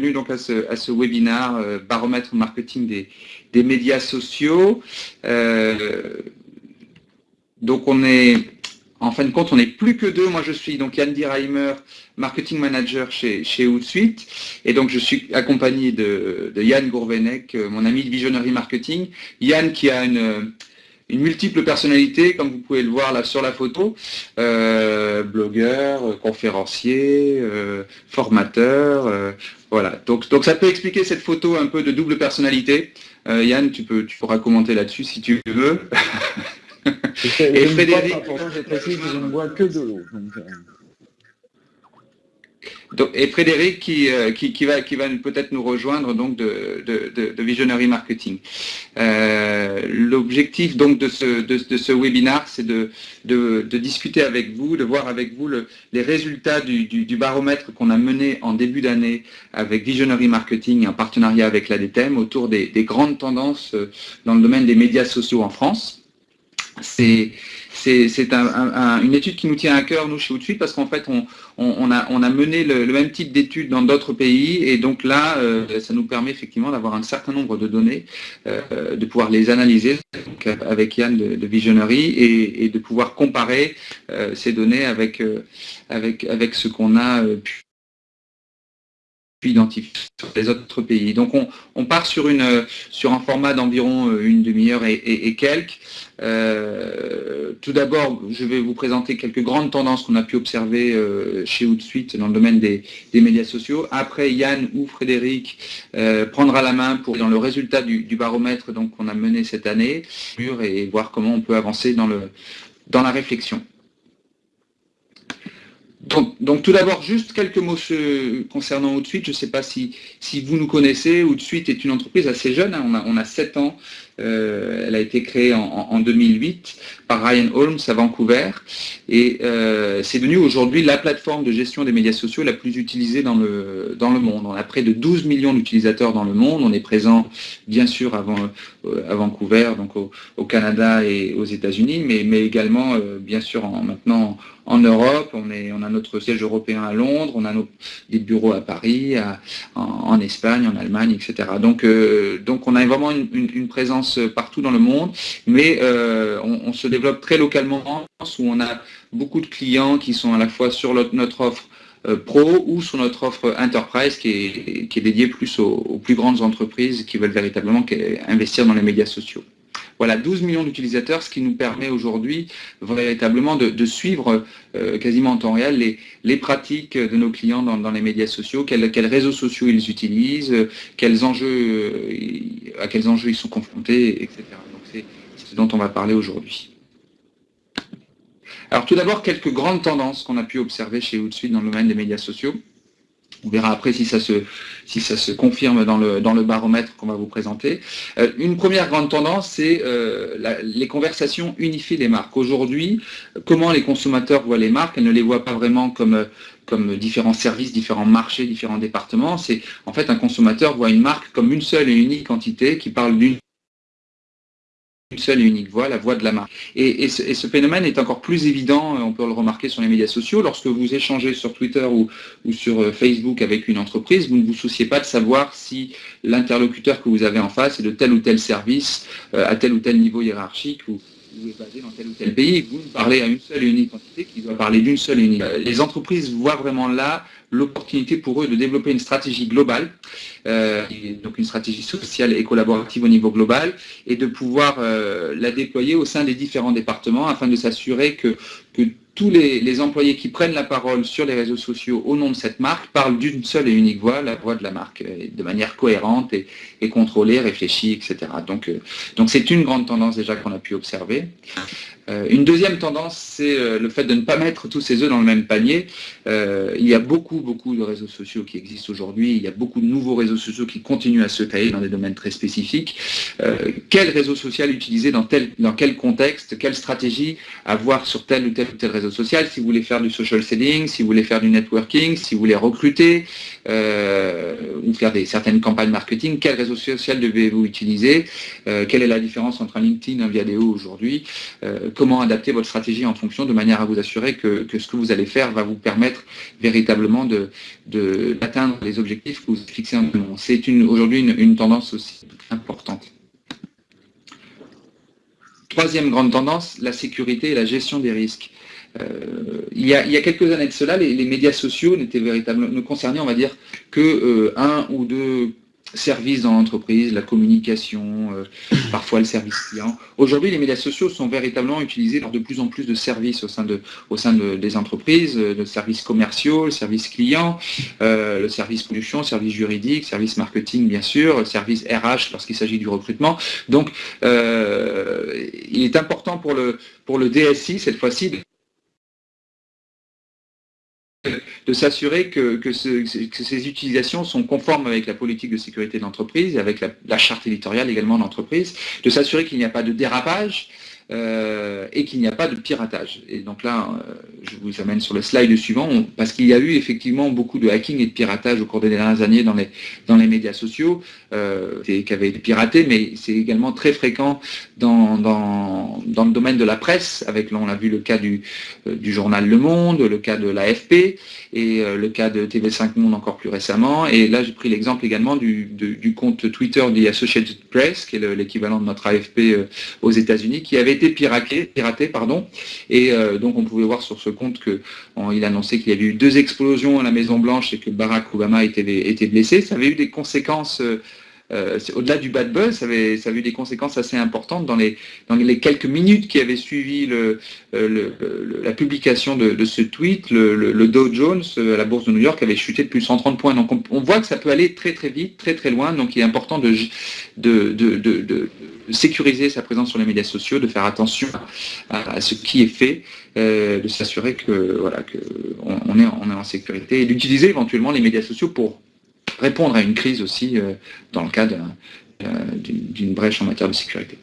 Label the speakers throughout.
Speaker 1: bienvenue donc à ce, à webinaire euh, baromètre marketing des, médias sociaux. Euh, donc on est, en fin de compte, on n'est plus que deux. Moi je suis donc Yann Dirheimer, marketing manager chez, chez Hootsuite. Et donc je suis accompagné de, Yann Gourvenec, euh, mon ami de Visionary Marketing. Yann qui a une multiple personnalité, comme vous pouvez le voir là sur la photo, blogueur, conférencier, formateur, voilà. Donc, donc ça peut expliquer cette photo un peu de double personnalité. Yann, tu, peux, tu pourras commenter là-dessus si tu veux.
Speaker 2: Et Frédéric... je précise que je ne bois que de l'eau
Speaker 1: et Frédéric qui, euh, qui, va, peut-être nous rejoindre donc de, Visionary Marketing. Euh, l'objectif donc de ce, de, de ce webinaire, c'est de, discuter avec vous, de voir avec vous le, les résultats du, du, baromètre qu'on a mené en début d'année avec Visionary Marketing en partenariat avec l'ADTEM autour des, des grandes tendances euh, dans le domaine des médias sociaux en France. C'est c'est une étude qui nous tient à cœur, nous, chez Outsuite, parce qu'en fait, on, a, mené le, même type d'études dans d'autres pays, et donc là, euh, ça nous permet effectivement d'avoir un certain nombre de données, euh, de pouvoir les analyser avec Yann de, Visionary, et, de pouvoir comparer euh, ces données avec, avec ce qu'on a pu identifier sur les autres pays. Donc on, part sur, une, sur un format d'environ une demi-heure et, quelques. Euh, tout d'abord, je vais vous présenter quelques grandes tendances qu'on a pu observer euh, chez Outsuite dans le domaine des, médias sociaux. Après, Yann ou Frédéric prendra la main pour dans le résultat du, baromètre qu'on a mené cette année et voir comment on peut avancer dans la réflexion. Donc, tout d'abord, juste quelques mots concernant Outsuite. Je ne sais pas si, si vous nous connaissez. Outsuite est une entreprise assez jeune. Hein. On, a, on a 7 ans. Euh, elle a été créée en, 2008 par Ryan Holmes à Vancouver. Et euh, c'est devenu aujourd'hui la plateforme de gestion des médias sociaux la plus utilisée dans le, dans le monde. On a près de 12 millions d'utilisateurs dans le monde. On est présent, bien sûr, avant, euh, à Vancouver, donc au, Canada et aux États-Unis, mais, également, bien sûr, en, maintenant en Europe, on, a notre siège européen à Londres, on a nos, des bureaux à Paris, en, Espagne, en Allemagne, etc. Donc, donc on a vraiment une, présence partout dans le monde, mais euh, on, se développe très localement, où on a beaucoup de clients qui sont à la fois sur notre, offre euh, pro ou sur notre offre enterprise qui est, dédiée plus aux, plus grandes entreprises qui veulent véritablement investir dans les médias sociaux. Voilà, 12 millions d'utilisateurs, ce qui nous permet aujourd'hui véritablement de, suivre euh, quasiment en temps réel les, pratiques de nos clients dans, les médias sociaux, quels, réseaux sociaux ils utilisent, euh, à quels enjeux ils sont confrontés, etc. Donc c'est ce dont on va parler aujourd'hui. Alors tout d'abord, quelques grandes tendances qu'on a pu observer chez Hootsuite dans le domaine des médias sociaux. On verra après si ça se, si ça se confirme dans le, dans le baromètre qu'on va vous présenter. Euh, une première grande tendance, c'est euh, les conversations unifiées des marques. Aujourd'hui, comment les consommateurs voient les marques? Elles ne les voient pas vraiment comme, comme différents services, différents marchés, différents départements. C'est En fait, un consommateur voit une marque comme une seule et unique entité qui parle d'une une seule et unique voix, la voix de la marque. Et, ce, phénomène est encore plus évident, euh, on peut le remarquer sur les médias sociaux, lorsque vous échangez sur Twitter ou, sur euh, Facebook avec une entreprise, vous ne vous souciez pas de savoir si l'interlocuteur que vous avez en face est de tel ou tel service, euh, à tel ou tel niveau hiérarchique, ou, vous êtes basé dans tel ou tel pays, vous parlez à une seule et unique entité qui doit parler d'une seule et unique. Les entreprises voient vraiment là l'opportunité pour eux de développer une stratégie globale, euh, donc une stratégie sociale et collaborative au niveau global, et de pouvoir euh, la déployer au sein des différents départements afin de s'assurer que, que tous les, employés qui prennent la parole sur les réseaux sociaux au nom de cette marque parlent d'une seule et unique voix, la voix de la marque, de manière cohérente et, contrôlée, réfléchie, etc. Donc euh, donc c'est une grande tendance déjà qu'on a pu observer. Euh, une deuxième tendance, c'est euh, le fait de ne pas mettre tous ses œufs dans le même panier. il y a beaucoup, beaucoup de réseaux sociaux qui existent aujourd'hui. Il y a beaucoup de nouveaux réseaux sociaux qui continuent à se créer dans des domaines très spécifiques. quel réseau social utiliser dans, dans quel contexte? Quelle stratégie avoir sur tel ou tel ou tel réseau social, si vous voulez faire du social selling, si vous voulez faire du networking, si vous voulez recruter, euh, ou faire certaines campagnes marketing, quel réseau social devez-vous utiliser, quelle est la différence entre un LinkedIn et un Viadeo aujourd'hui, comment adapter votre stratégie en fonction de manière à vous assurer que, ce que vous allez faire va vous permettre véritablement d'atteindre les objectifs que vous fixez en amont. C'est aujourd'hui une tendance aussi importante. Troisième grande tendance, la sécurité et la gestion des risques. Euh, il, y a, quelques années de cela, les, médias sociaux n'étaient véritablement ne concernaient, on va dire, que euh, un ou deux services dans l'entreprise, la communication, euh, parfois le service client. Aujourd'hui, les médias sociaux sont véritablement utilisés dans de plus en plus de services au sein, de, au sein des entreprises, de euh, services commerciaux, le service client, euh, le service production, service juridique, service marketing bien sûr, service RH lorsqu'il s'agit du recrutement. Donc, il est important pour le, pour le DSI cette fois-ci de s'assurer que, ces utilisations sont conformes avec la politique de sécurité de l'entreprise avec la, charte éditoriale également de de s'assurer qu'il n'y a pas de dérapage, euh, et qu'il n'y a pas de piratage. Et donc là, euh, je vous amène sur le slide suivant, parce qu'il y a eu effectivement beaucoup de hacking et de piratage au cours des dernières années dans les, dans les médias sociaux, euh, qui avaient été piratés, mais c'est également très fréquent dans, dans, dans, le domaine de la presse, avec, on l'a vu, le cas du, du journal Le Monde, le cas de l'AFP, et le cas de TV5 Monde encore plus récemment. Et là, j'ai pris l'exemple également du, du, compte Twitter de Associated Press, qui est l'équivalent de notre AFP aux États-Unis, qui avait piraté, pardon, et euh, donc on pouvait voir sur ce compte qu'il annonçait qu'il y avait eu deux explosions à la Maison Blanche et que Barack Obama était, était blessé. Ça avait eu des conséquences euh, au-delà du bad buzz, ça avait, eu des conséquences assez importantes dans les, quelques minutes qui avaient suivi euh, la publication de, ce tweet. Le, Dow Jones, euh, à la bourse de New York, avait chuté de plus de 130 points. Donc on, voit que ça peut aller très très vite, très très loin. Donc il est important de, sécuriser sa présence sur les médias sociaux, de faire attention à, ce qui est fait, de s'assurer que voilà on, est, est en sécurité et d'utiliser éventuellement les médias sociaux pour répondre à une crise aussi euh, dans le cadre euh, d'une brèche en matière de sécurité.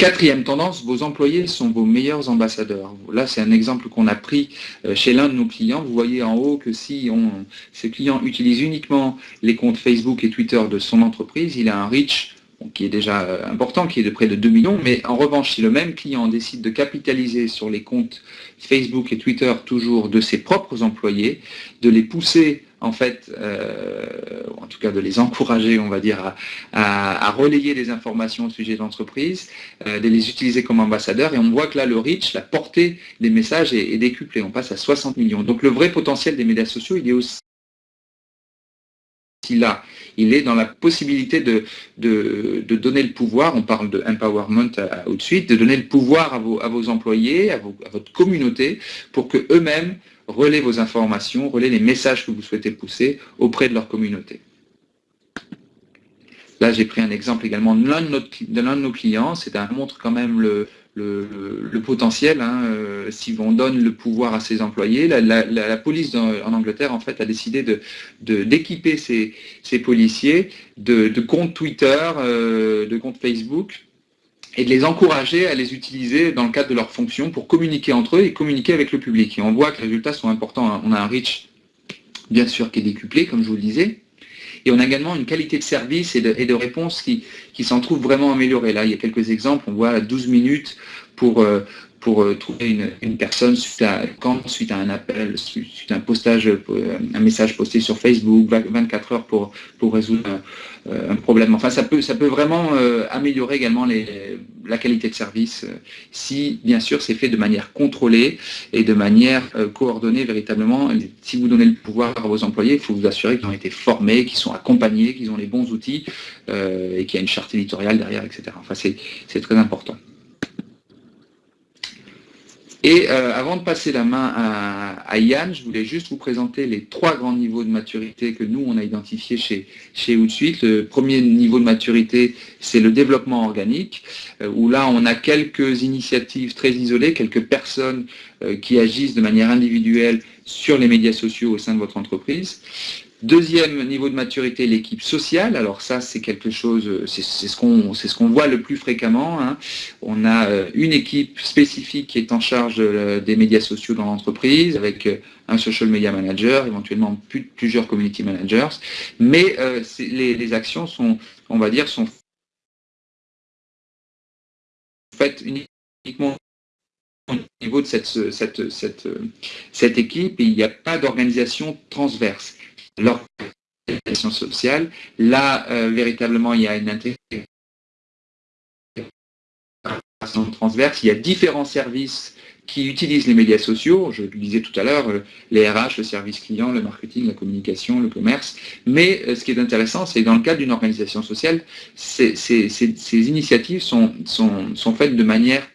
Speaker 1: Quatrième tendance, vos employés sont vos meilleurs ambassadeurs. Là, c'est un exemple qu'on a pris euh, chez l'un de nos clients. Vous voyez en haut que si on, ce client utilise uniquement les comptes Facebook et Twitter de son entreprise, il a un reach qui est déjà important, qui est de près de 2 millions, mais en revanche, si le même client décide de capitaliser sur les comptes Facebook et Twitter toujours de ses propres employés, de les pousser en fait, euh, en tout cas de les encourager, on va dire, à, relayer des informations au sujet de l'entreprise, euh, de les utiliser comme ambassadeurs, et on voit que là, le reach, la portée des messages est, est décuplée, on passe à 60 millions. Donc le vrai potentiel des médias sociaux, il est aussi là. Il est dans la possibilité de, de, donner le pouvoir, on parle de empowerment au de suite, de donner le pouvoir à vos, à employés, à, à votre communauté, pour que eux-mêmes relaient vos informations, relaient les messages que vous souhaitez pousser auprès de leur communauté. Là, j'ai pris un exemple également de l'un de, nos clients, c'est un montre quand même le, le, potentiel, hein, euh, si on donne le pouvoir à ses employés. La, police en Angleterre, en fait, a décidé d'équiper de, ses, policiers de, comptes Twitter, euh, de comptes Facebook, et de les encourager à les utiliser dans le cadre de leurs fonctions pour communiquer entre eux et communiquer avec le public. Et on voit que les résultats sont importants. On a un reach, bien sûr, qui est décuplé, comme je vous le disais, et on a également une qualité de service et de, réponse qui, qui s'en trouve vraiment améliorée. Là, il y a quelques exemples. On voit 12 minutes pour, euh, pour euh, trouver une, personne suite à, suite à un appel, suite à un postage, euh, un message posté sur Facebook, 24 heures pour, pour résoudre un, problème. Enfin, ça peut, ça peut vraiment améliorer également les, la qualité de service si, bien sûr, c'est fait de manière contrôlée et de manière coordonnée véritablement. Si vous donnez le pouvoir à vos employés, il faut vous assurer qu'ils ont été formés, qu'ils sont accompagnés, qu'ils ont les bons outils et qu'il y a une charte éditoriale derrière, etc. Enfin, c'est très important. Et euh, avant de passer la main à, Yann, je voulais juste vous présenter les trois grands niveaux de maturité que nous, on a identifiés chez, chez Outsuite. Le premier niveau de maturité, c'est le développement organique, euh, où là, on a quelques initiatives très isolées, quelques personnes euh, qui agissent de manière individuelle sur les médias sociaux au sein de votre entreprise. Deuxième niveau de maturité, l'équipe sociale. Alors ça, c'est quelque chose, c'est ce qu'on ce voit le plus fréquemment. Hein. On a euh, une équipe spécifique qui est en charge euh, des médias sociaux dans l'entreprise, avec euh, un social media manager, éventuellement plusieurs community managers. Mais les, les, actions sont, on va dire, sont faites uniquement au niveau de cette, cette, cette, cette équipe et il n'y a pas d'organisation transverse l'organisation sociale. Là, euh, véritablement, il y a une intégration transverse. Il y a différents services qui utilisent les médias sociaux. Je le disais tout à l'heure, euh, les RH, le service client, le marketing, la communication, le commerce. Mais euh, ce qui est intéressant, c'est dans le cadre d'une organisation sociale, ces, initiatives sont, sont, faites de manière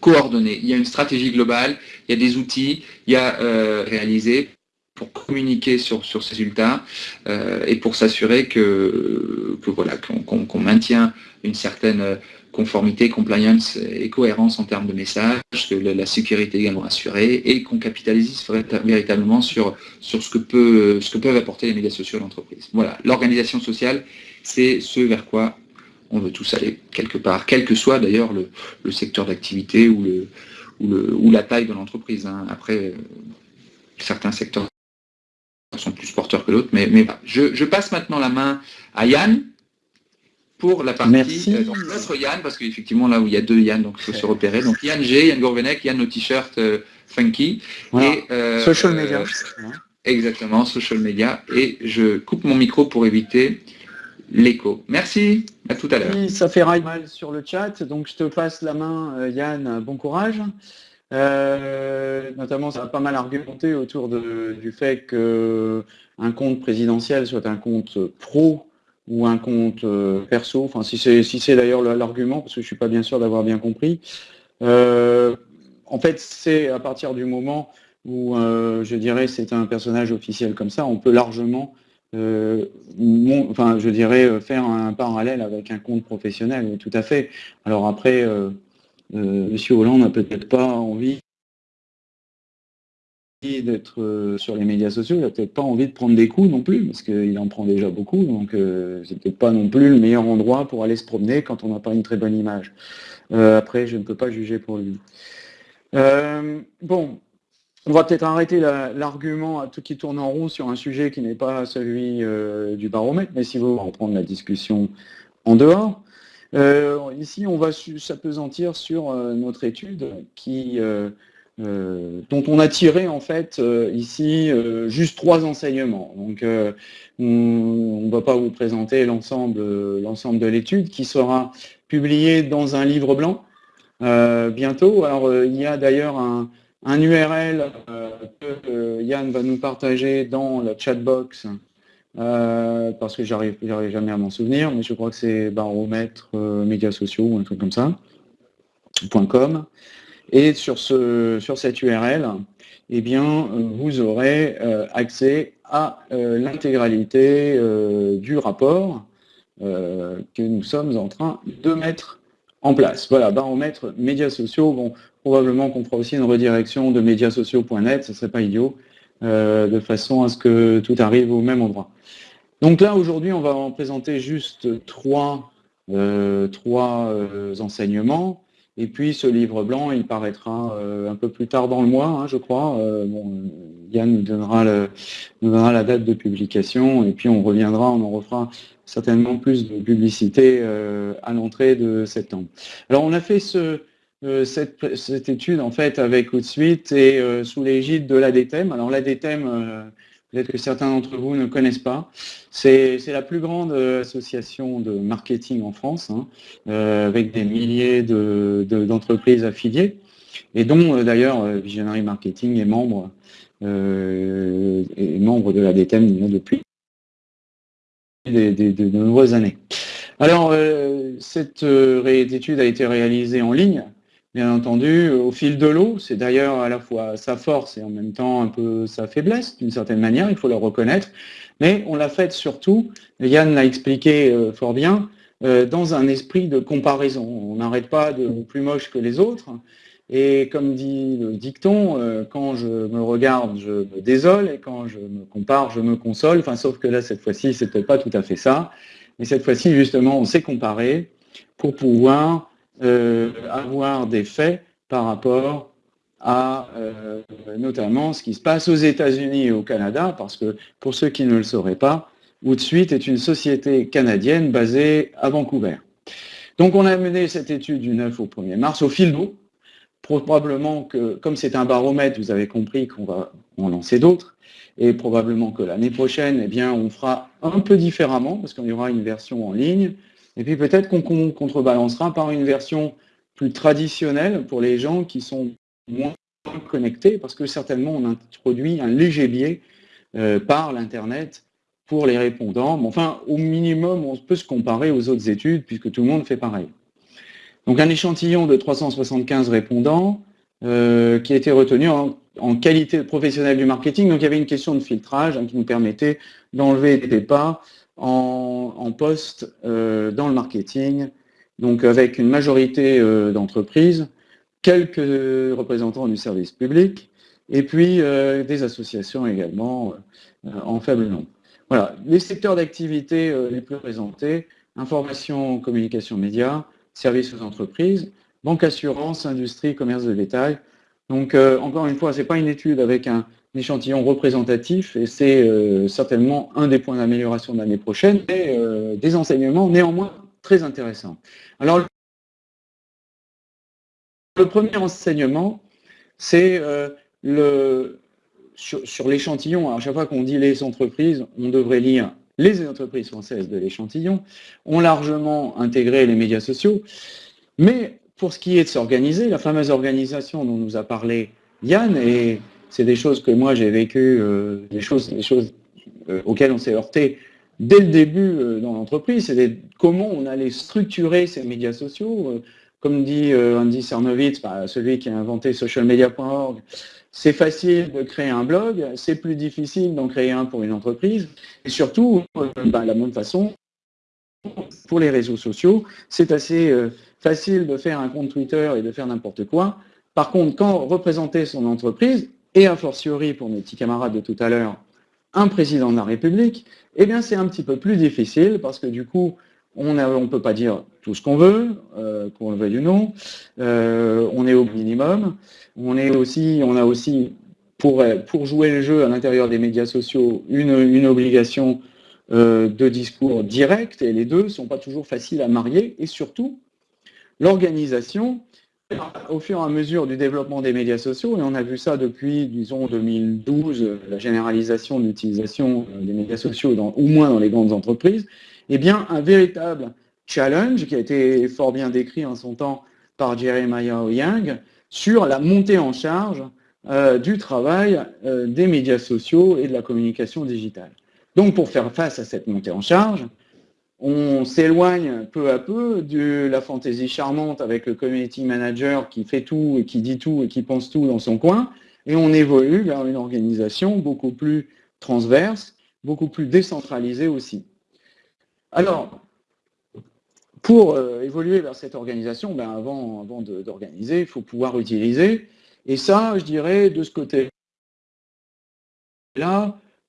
Speaker 1: coordonnée. Il y a une stratégie globale, il y a des outils, il y a réalisé pour communiquer sur, sur ces résultats euh, et pour s'assurer que, que, voilà qu'on maintient une certaine conformité, compliance et cohérence en termes de message, que la, sécurité également assurée et qu'on capitalise véritablement sur, sur ce, que peut, ce que peuvent apporter les médias sociaux à l'entreprise. Voilà, l'organisation sociale, c'est ce vers quoi on veut tous aller quelque part, quel que soit d'ailleurs le, le, secteur d'activité ou, le, ou, le, ou la taille de l'entreprise. Hein. Après, certains secteurs sont plus porteurs que l'autre. Mais, mais je, je, passe maintenant la main à Yann pour la partie.
Speaker 2: Merci.
Speaker 1: Euh, donc notre Yann, parce qu'effectivement là où il y a deux Yann, donc il faut se repérer. Donc Yann G, Yann Gourvenec, Yann au t-shirt euh, funky.
Speaker 2: Et, euh, social media.
Speaker 1: exactement, social media. Et je coupe mon micro pour éviter l'écho. Merci, à tout à l'heure.
Speaker 2: ça fait mal sur le chat, donc je te passe la main, Yann, bon courage. Euh, notamment, ça a pas mal argumenté autour du fait qu'un compte présidentiel soit un compte pro ou un compte euh, perso, enfin si c'est d'ailleurs l'argument, parce que je suis pas bien sûr d'avoir bien compris. Euh, en fait, c'est à partir du moment où, je dirais, c'est un personnage officiel comme ça, on peut largement, enfin, je dirais, faire un parallèle avec un compte professionnel, tout à fait. Alors après, euh, Monsieur Hollande n'a peut-être pas envie d'être euh, sur les médias sociaux, il n'a peut-être pas envie de prendre des coups non plus, parce qu'il en prend déjà beaucoup, donc euh, c'est peut-être pas non plus le meilleur endroit pour aller se promener quand on n'a pas une très bonne image. après, je ne peux pas juger pour lui. bon, on va peut-être arrêter l'argument à tout qui tourne en rond sur un sujet qui n'est pas celui du baromètre, mais si vous reprendre la discussion en dehors. Euh, ici, on va s'apesantir sur euh, notre étude euh, dont on a tiré en fait ici juste trois enseignements. Donc, on ne va pas vous présenter l'ensemble de l'étude qui sera publiée dans un livre blanc bientôt. Alors, il y a d'ailleurs un, un, URL que Yann va nous partager dans la chatbox euh, parce que j'arrive jamais à m'en souvenir, mais je crois que c'est baromètre euh, médias sociaux ou un truc comme ça, .com. Et sur, ce, sur cette URL, eh bien, vous aurez euh, accès à l'intégralité du rapport que nous sommes en train de mettre en place. Voilà, baromètre médias sociaux. Bon, probablement qu'on fera aussi une redirection de médiasociaux.net, ce serait pas idiot, de façon à ce que tout arrive au même endroit. Donc là, aujourd'hui, on va en présenter juste trois, euh, euh, enseignements. Et puis ce livre blanc, il paraîtra euh, un peu plus tard dans le mois, hein, je crois. Yann nous donnera, nous donnera, la date de publication et puis on reviendra, on en refera certainement plus de publicité à l'entrée de septembre. Alors on a fait ce, cette, cette, étude en fait avec Outsuite et sous l'égide de l'ADTEM. Alors l'ADTEM, peut-être que certains d'entre vous ne connaissent pas. C'est la plus grande euh, association de marketing en France, hein, euh, avec des milliers d'entreprises affiliées, et dont euh, d'ailleurs Visionary Marketing est membre, est membre de la DTM depuis de, nombreuses années. Alors, cette étude a été réalisée en ligne, bien entendu, au fil de l'eau. C'est d'ailleurs à la fois sa force et en même temps un peu sa faiblesse, d'une certaine manière, il faut le reconnaître. Mais on l'a fait surtout, Yann l'a expliqué euh, fort bien, euh, dans un esprit de comparaison. On n'arrête pas de plus moche que les autres. Et comme dit le dicton, euh, quand je me regarde, je me désole, et quand je me compare, je me console. Enfin, sauf que là, cette fois-ci, peut-être pas tout à fait ça. Mais cette fois-ci, justement, on s'est comparé pour pouvoir avoir des faits par rapport à euh, notamment ce qui se passe aux États-Unis et au Canada, parce que pour ceux qui ne le sauraient pas, Woodsuite est une société canadienne basée à Vancouver. Donc on a mené cette étude du 9 au 1er mars au fil d'eau. Probablement que, comme c'est un baromètre, vous avez compris qu'on va en lancer d'autres. Et probablement que l'année prochaine, eh bien, on fera un peu différemment, parce qu'il y aura une version en ligne. Et puis peut-être qu'on contrebalancera par une version plus traditionnelle pour les gens qui sont moins connectés, parce que certainement on introduit un léger biais euh, par l'Internet pour les répondants. Mais enfin, au minimum, on peut se comparer aux autres études, puisque tout le monde fait pareil. Donc un échantillon de 375 répondants euh, qui a été retenu en, qualité de professionnel du marketing. Donc il y avait une question de filtrage hein, qui nous permettait d'enlever des pas en, poste euh, dans le marketing, donc avec une majorité d'entreprises quelques représentants du service public, et puis euh, des associations également euh, en faible nombre. Voilà, les secteurs d'activité euh, les plus présentés, information, communication, médias, services aux entreprises, banque, assurance, industrie, commerce de détail. Donc, encore une fois, ce n'est pas une étude avec un, échantillon représentatif, et c'est certainement un des points d'amélioration de l'année prochaine, mais des enseignements néanmoins très intéressants. Alors, le premier enseignement, c'est euh, le, sur, l'échantillon. À chaque fois qu'on dit les entreprises, on devrait lire les entreprises françaises de l'échantillon, ont largement intégré les médias sociaux. Mais pour ce qui est de s'organiser, la fameuse organisation dont nous a parlé Yann, et c'est des choses que moi j'ai vécues, euh, des choses, des choses euh, auxquelles on s'est heurté dès le début dans l'entreprise, c'est comment on allait structurer ces médias sociaux, comme dit euh, Andy Cernovitz, bah, celui qui a inventé socialmedia.org, c'est facile de créer un blog, c'est plus difficile d'en créer un pour une entreprise. Et surtout, euh, bah, de la même façon, pour les réseaux sociaux, c'est assez euh, facile de faire un compte Twitter et de faire n'importe quoi. Par contre, quand représenter son entreprise, et a fortiori pour mes petits camarades de tout à l'heure, un président de la République, eh bien c'est un petit peu plus difficile parce que du coup, on ne peut pas dire tout ce qu'on veut, euh, qu'on le veuille ou non. Euh, on est au minimum. On, est aussi, on a aussi, pour, pour jouer le jeu à l'intérieur des médias sociaux, une, obligation euh, de discours direct, et les deux ne sont pas toujours faciles à marier. Et surtout, l'organisation, au fur et à mesure du développement des médias sociaux, et on a vu ça depuis, disons, 2012, la généralisation de l'utilisation des médias sociaux, dans, au moins dans les grandes entreprises, eh bien, un véritable challenge qui a été fort bien décrit en son temps par Jeremiah Young sur la montée en charge euh, du travail euh, des médias sociaux et de la communication digitale. Donc, pour faire face à cette montée en charge, on s'éloigne peu à peu de la fantaisie charmante avec le community manager qui fait tout et qui dit tout et qui pense tout dans son coin, et on évolue vers une organisation beaucoup plus transverse, beaucoup plus décentralisée aussi. Alors, pour euh, évoluer vers cette organisation, ben avant, d'organiser, il faut pouvoir utiliser. Et ça, je dirais, de ce côté-là,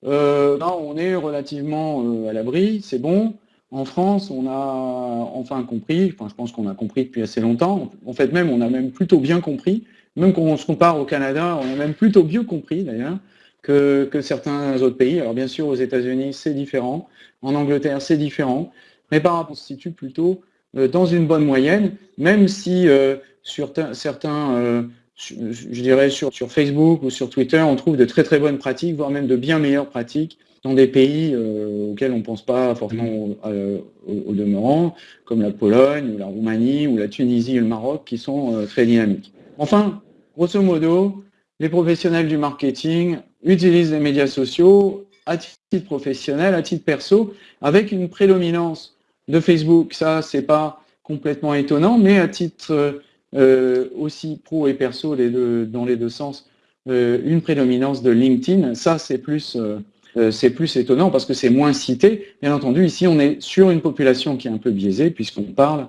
Speaker 2: euh, on est relativement euh, à l'abri, c'est bon. En France, on a enfin compris, enfin je pense qu'on a compris depuis assez longtemps, en fait même on a même plutôt bien compris, même quand on se compare au Canada, on a même plutôt mieux compris d'ailleurs, que, certains autres pays. Alors bien sûr, aux États-Unis, c'est différent. En Angleterre, c'est différent. Mais par rapport, on se situe plutôt euh, dans une bonne moyenne, même si euh, sur certains, euh, je dirais sur, sur, Facebook ou sur Twitter, on trouve de très très bonnes pratiques, voire même de bien meilleures pratiques dans des pays auxquels on ne pense pas forcément au, demeurant, comme la Pologne, ou la Roumanie, ou la Tunisie et le Maroc, qui sont très dynamiques. Enfin, grosso modo, les professionnels du marketing utilisent les médias sociaux à titre professionnel, à titre perso, avec une prédominance de Facebook. Ça, c'est pas complètement étonnant, mais à titre euh, aussi pro et perso les deux, dans les deux sens, euh, une prédominance de LinkedIn. Ça, c'est plus, euh, c'est plus étonnant parce que c'est moins cité. Bien entendu, ici, on est sur une population qui est un peu biaisée puisqu'on parle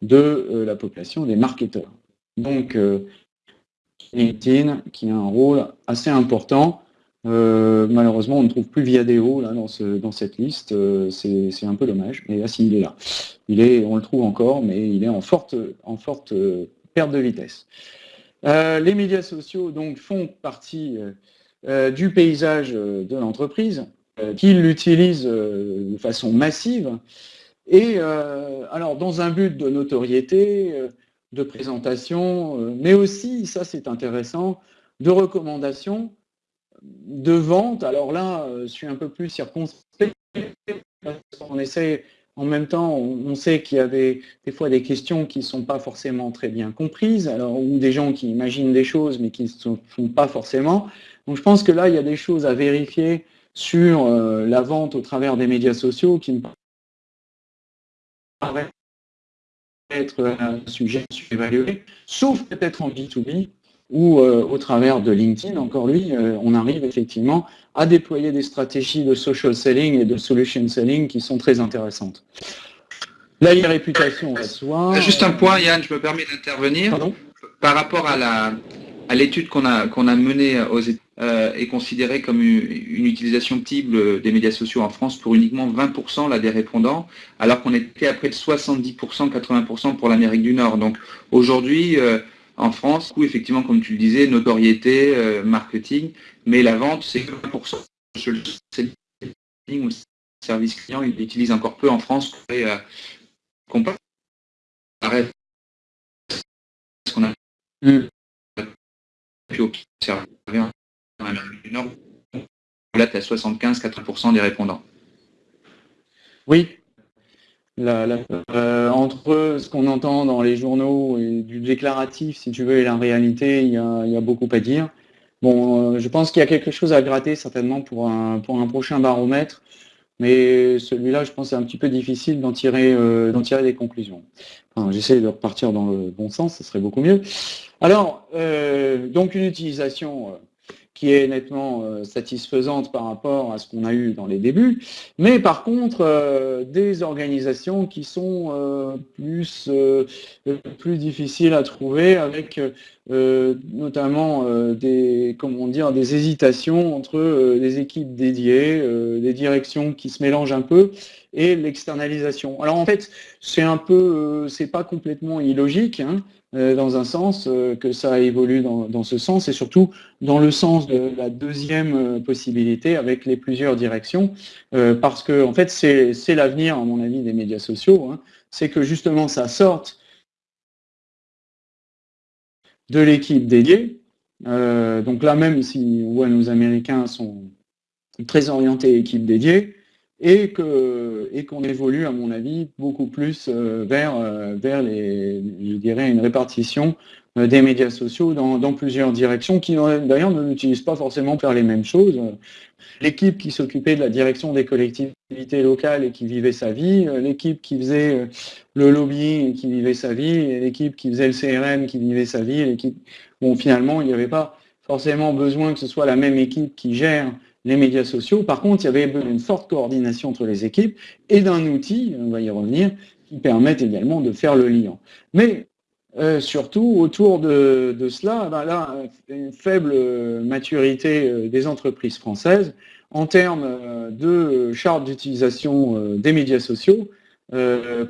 Speaker 2: de la population des marketeurs. Donc, LinkedIn qui a un rôle assez important. Euh, malheureusement, on ne trouve plus Viadeo là, dans, ce, dans cette liste. Euh, c'est un peu dommage, mais là, si, il est là. Il est, on le trouve encore, mais il est en forte, euh, perte de vitesse. les médias sociaux donc, font partie du paysage de l'entreprise, qui l'utilise de façon massive. Et alors, dans un but de notoriété, de présentation, mais aussi, ça c'est intéressant, de recommandation de vente, alors là, euh, je suis un peu plus circonspect, parce qu'on essaie, en même temps, on sait qu'il y a des, fois des questions qui ne sont pas forcément très bien comprises, ou des gens qui imaginent des choses, mais qui ne se font pas forcément. Donc je pense que là, il y a des choses à vérifier sur euh, la vente au travers des médias sociaux qui me paraît être un sujet évalué, sauf peut-être en B2B, ou euh, au travers de LinkedIn, encore lui, euh, on arrive effectivement à déployer des stratégies de social selling et de solution selling qui sont très intéressantes. Là, il réputation à soi.
Speaker 1: Juste un point, Yann, je me permets d'intervenir. Par rapport à la à l'étude qu'on a qu'on a menée aux euh, est considérée comme une, utilisation type des médias sociaux en France pour uniquement 20% là, des répondants, alors qu'on était à près de 70%, 80% pour l'Amérique du Nord. Donc aujourd'hui, euh, en France, où effectivement, comme tu le disais, notoriété, euh, marketing, mais la vente, c'est 1%. Le service client, il l'utilise encore peu en France euh, comparé ce qu'on a mm. pu observer en Amérique du Nord, là, tu as 75-80% des répondants.
Speaker 2: Oui, euh, entre ce qu'on entend dans les journaux et du déclaratif, si tu veux, et la réalité, il y a, beaucoup à dire. Bon, euh, je pense qu'il y a quelque chose à gratter certainement pour un, pour un prochain baromètre, mais celui-là, je pense, c'est un petit peu difficile d'en tirer, euh, tirer des conclusions. J'essaie de repartir dans le bon sens, ce serait beaucoup mieux. Alors, donc une utilisation qui est nettement euh, satisfaisante par rapport à ce qu'on a eu dans les débuts, mais par contre euh, des organisations qui sont euh, plus, plus difficiles à trouver avec notamment des, comment dire, des hésitations entre des équipes dédiées, des directions qui se mélangent un peu et l'externalisation. Alors en fait, c'est un peu, c'est pas complètement illogique, hein, dans un sens, euh, que ça évolue dans, dans, ce sens, et surtout dans le sens de la deuxième euh, possibilité avec les plusieurs directions, parce que en fait c'est l'avenir, à mon avis, des médias sociaux, hein. c'est que justement ça sorte de l'équipe dédiée. donc là même si ouais, nos Américains sont très orientés équipe dédiée, et qu'on évolue, à mon avis, beaucoup plus euh, vers, euh, une répartition euh, des médias sociaux dans, plusieurs directions, qui d'ailleurs ne l'utilisent pas forcément pour faire les mêmes choses. L'équipe qui s'occupait de la direction des collectivités locales et qui vivait sa vie, l'équipe qui faisait le lobbying et qui vivait sa vie, l'équipe qui faisait le CRM qui vivait sa vie, bon, finalement, il n'y avait pas forcément besoin que ce soit la même équipe qui gère les médias sociaux. Par contre, il y avait une forte coordination entre les équipes et d'un outil, on va y revenir, qui permettent également de faire le lien. Mais euh, surtout, autour de, cela, ben là, une faible maturité euh, des entreprises françaises en termes euh, de charte d'utilisation des médias sociaux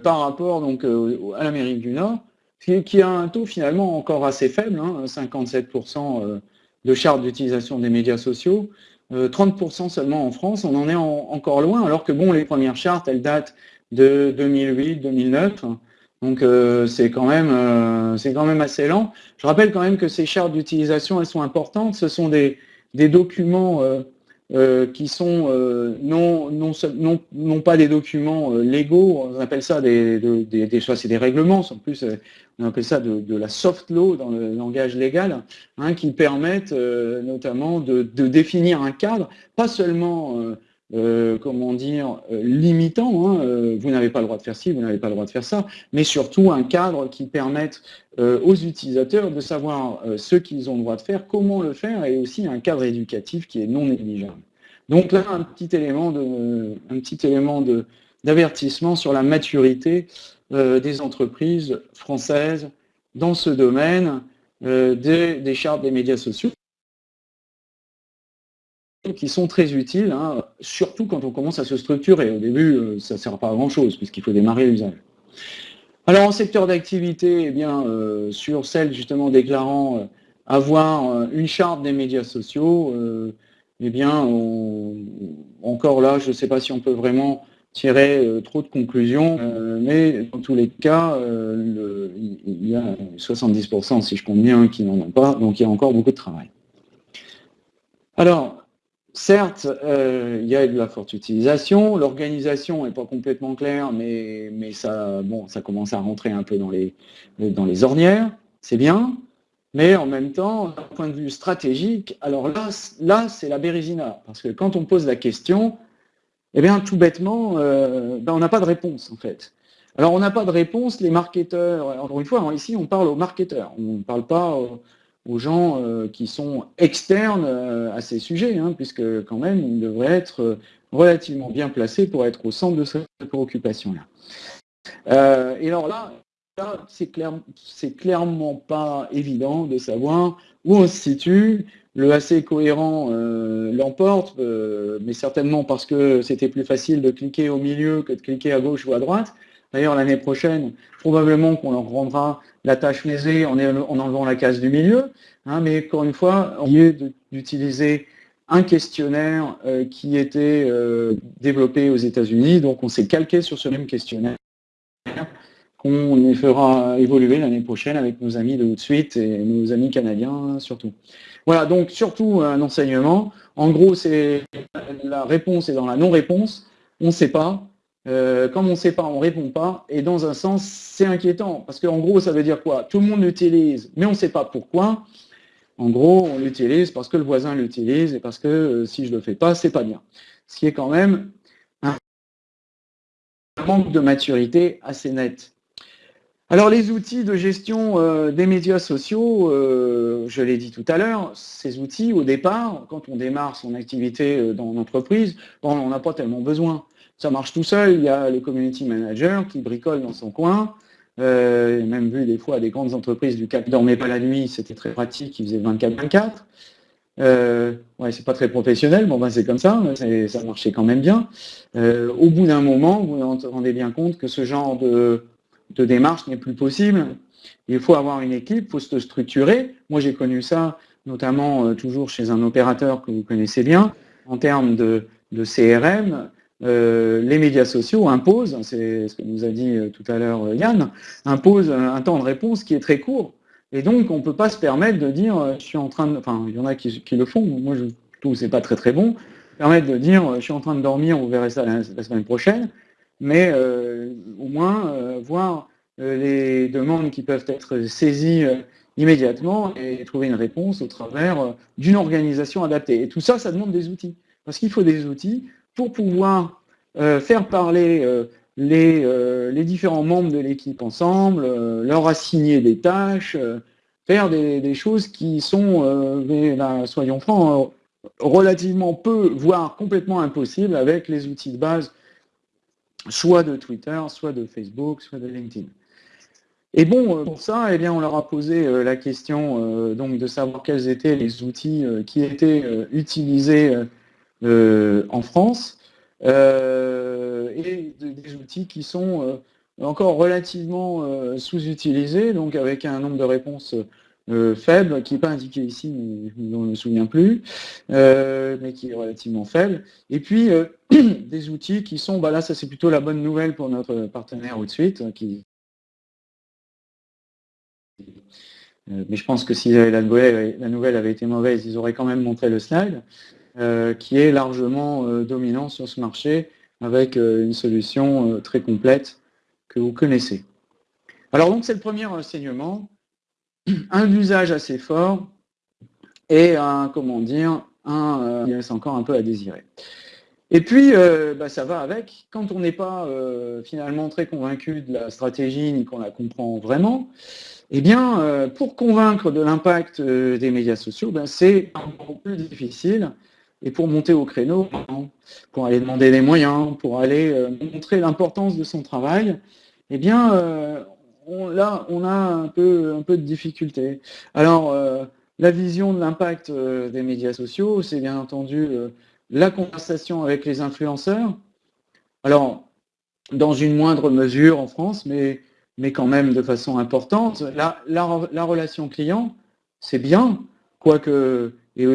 Speaker 2: par rapport donc, à l'Amérique du Nord, qui, a un taux finalement encore assez faible, 57% hein, de charte d'utilisation des médias sociaux, 30% euh, seulement en France, on en est encore loin, alors que bon, les premières chartes, elles datent de 2008-2009, donc euh, c'est quand, même, euh, quand même assez lent. Je rappelle quand même que ces chartes d'utilisation, elles sont importantes, ce sont des, des documents euh, qui sont euh, non, non, non, non, pas des documents euh, légaux, on appelle ça des, des, des soit c'est des règlements, en plus on appelle ça de, de, la soft law dans le langage légal, hein, qui permettent notamment de, de, définir un cadre, pas seulement euh, comment dire, limitant, hein, vous n'avez pas le droit de faire ci, vous n'avez pas le droit de faire ça, mais surtout un cadre qui permette aux utilisateurs de savoir ce qu'ils ont le droit de faire, comment le faire, et aussi un cadre éducatif qui est non négligeable. Donc là, un petit élément d'avertissement sur la maturité euh, des entreprises françaises dans ce domaine. des, chartes des médias sociaux qui sont très utiles, hein, surtout quand on commence à se structurer. Au début, ça ne sert pas à grand-chose, puisqu'il faut démarrer l'usage. Alors en secteur d'activité, eh bien, sur celle justement déclarant avoir une charte des médias sociaux, eh bien, encore là, je ne sais pas si on peut vraiment tirer euh, trop de conclusions, euh, mais dans tous les cas, euh, il y a 70%, si je compte bien, qui n'en ont pas, donc il y a encore beaucoup de travail. Alors, certes, il y a de la forte utilisation, l'organisation n'est pas complètement claire, mais, ça, commence à rentrer un peu dans les, ornières, c'est bien, mais en même temps, d'un point de vue stratégique, alors là, c'est la bérésina. Parce que quand on pose la question, eh bien, tout bêtement, euh, ben, on n'a pas de réponse, en fait. Alors, on n'a pas de réponse, les marketeurs, encore une fois, ici, on parle aux marketeurs, on ne parle pas gens euh, qui sont externes euh, à ces sujets, hein, puisque quand même, ils devraient être relativement bien placés pour être au centre de cette préoccupation-là. et alors là, c'est clair, clairement pas évident de savoir où on se situe. Le assez cohérent euh, l'emporte, euh, mais certainement parce que c'était plus facile de cliquer au milieu que de cliquer à gauche ou à droite. D'ailleurs, l'année prochaine, probablement qu'on leur rendra la tâche lésée en, enlevant la case du milieu. Hein, mais encore une fois, on lieu d'utiliser un questionnaire euh, qui était développé aux États-Unis, donc on s'est calqué sur ce même questionnaire qu'on fera évoluer l'année prochaine avec nos amis de suite et nos amis canadiens surtout. Voilà, donc surtout un enseignement. En gros, c'est la réponse est dans la non-réponse. On ne sait pas. Euh, comme on ne sait pas, on ne répond pas. Et dans un sens, c'est inquiétant. Parce qu'en gros, ça veut dire quoi? Tout le monde l'utilise, mais on ne sait pas pourquoi. En gros, on l'utilise parce que le voisin l'utilise et parce que euh, si je ne le fais pas, c'est pas bien. Ce qui est quand même un manque de maturité assez net. Alors les outils de gestion euh, des médias sociaux, je l'ai dit tout à l'heure, ces outils au départ, quand on démarre son activité dans l'entreprise, on n'en a pas tellement besoin. Ça marche tout seul, il y a le community manager qui bricole dans son coin, euh, même vu des fois des grandes entreprises du CAC dormaient pas la nuit, c'était très pratique, ils faisaient 24-24. Euh, ouais, c'est pas très professionnel, bon ben c'est comme ça, ça marchait quand même bien. au bout d'un moment, vous vous rendez bien compte que ce genre de de démarche n'est plus possible. Il faut avoir une équipe, il faut se structurer. Moi, j'ai connu ça, notamment euh, toujours chez un opérateur que vous connaissez bien, en termes de, CRM. Euh, les médias sociaux imposent, c'est ce que nous a dit euh, tout à l'heure Yann, imposent un temps de réponse qui est très court. Et donc, on ne peut pas se permettre de dire, je suis en train de... Enfin, il y en a qui, le font, moi, je trouve que ce n'est pas très très bon. Permettre de dire, je suis en train de dormir, on verra ça la semaine prochaine mais euh, au moins euh, voir euh, les demandes qui peuvent être saisies immédiatement et trouver une réponse au travers d'une organisation adaptée. Et tout ça, ça demande des outils. Parce qu'il faut des outils pour pouvoir faire parler les, différents membres de l'équipe ensemble, leur assigner des tâches, faire des, choses qui sont, soyons francs, relativement peu, voire complètement impossibles avec les outils de base soit de Twitter, soit de Facebook, soit de LinkedIn. Et bon, euh, pour ça, eh bien, on leur a posé euh, la question euh, donc de savoir quels étaient les outils qui étaient utilisés en France et des outils qui sont encore relativement sous-utilisés, donc avec un nombre de réponses faible, qui n'est pas indiqué ici, mais on ne me souviens plus, mais qui est relativement faible. Et puis, des outils qui sont, bah là, ça c'est plutôt la bonne nouvelle pour notre partenaire ou de suite, euh, mais je pense que si la nouvelle, avait été mauvaise, ils auraient quand même montré le slide, euh, qui est largement euh, dominant sur ce marché, avec une solution très complète que vous connaissez. Alors donc c'est le premier enseignement, un usage assez fort et un, comment dire, un, il reste encore un peu à désirer. Et puis, euh, bah, ça va avec. Quand on n'est pas euh, finalement très convaincu de la stratégie ni qu'on la comprend vraiment, eh bien, euh, pour convaincre de l'impact des médias sociaux, ben, c'est beaucoup plus difficile. Et pour monter au créneau, pour aller demander des moyens, pour aller montrer l'importance de son travail, eh bien, là, on a un peu, un peu de difficulté. Alors, la vision de l'impact des médias sociaux, c'est bien entendu la conversation avec les influenceurs. Alors, dans une moindre mesure en France, mais, mais quand même de façon importante. La, la, relation client, c'est bien, quoique, et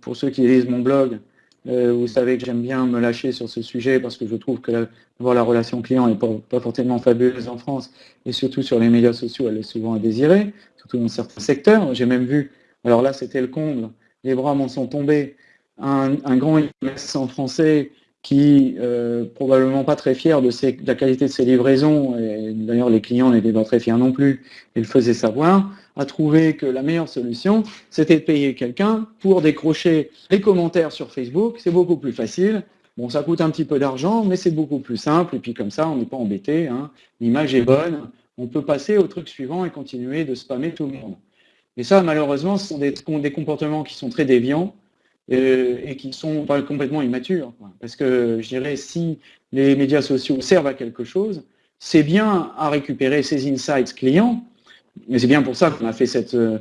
Speaker 2: pour ceux qui lisent mon blog, euh, vous savez que j'aime bien me lâcher sur ce sujet parce que je trouve que la, la relation client n'est pas, forcément fabuleuse en France et surtout sur les médias sociaux, elle est souvent à désirer, surtout dans certains secteurs. J'ai même vu, alors là c'était le comble, les bras m'en sont tombés, un, grand e en français qui, euh, probablement pas très fier de, la qualité de ses livraisons, et d'ailleurs les clients n'étaient pas très fiers non plus, et le faisaient savoir, a trouvé que la meilleure solution, c'était de payer quelqu'un pour décrocher les commentaires sur Facebook. C'est beaucoup plus facile. Bon, ça coûte un petit peu d'argent, mais c'est beaucoup plus simple, et puis comme ça, on n'est pas embêté. Hein. L'image est bonne, on peut passer au truc suivant et continuer de spammer tout le monde. Et ça, malheureusement, ce sont des, comportements qui sont très déviants, euh, et qui sont complètement immatures. Parce que je dirais, si les médias sociaux servent à quelque chose, c'est bien à récupérer ces insights clients, mais c'est bien pour ça qu'on a fait cette, euh,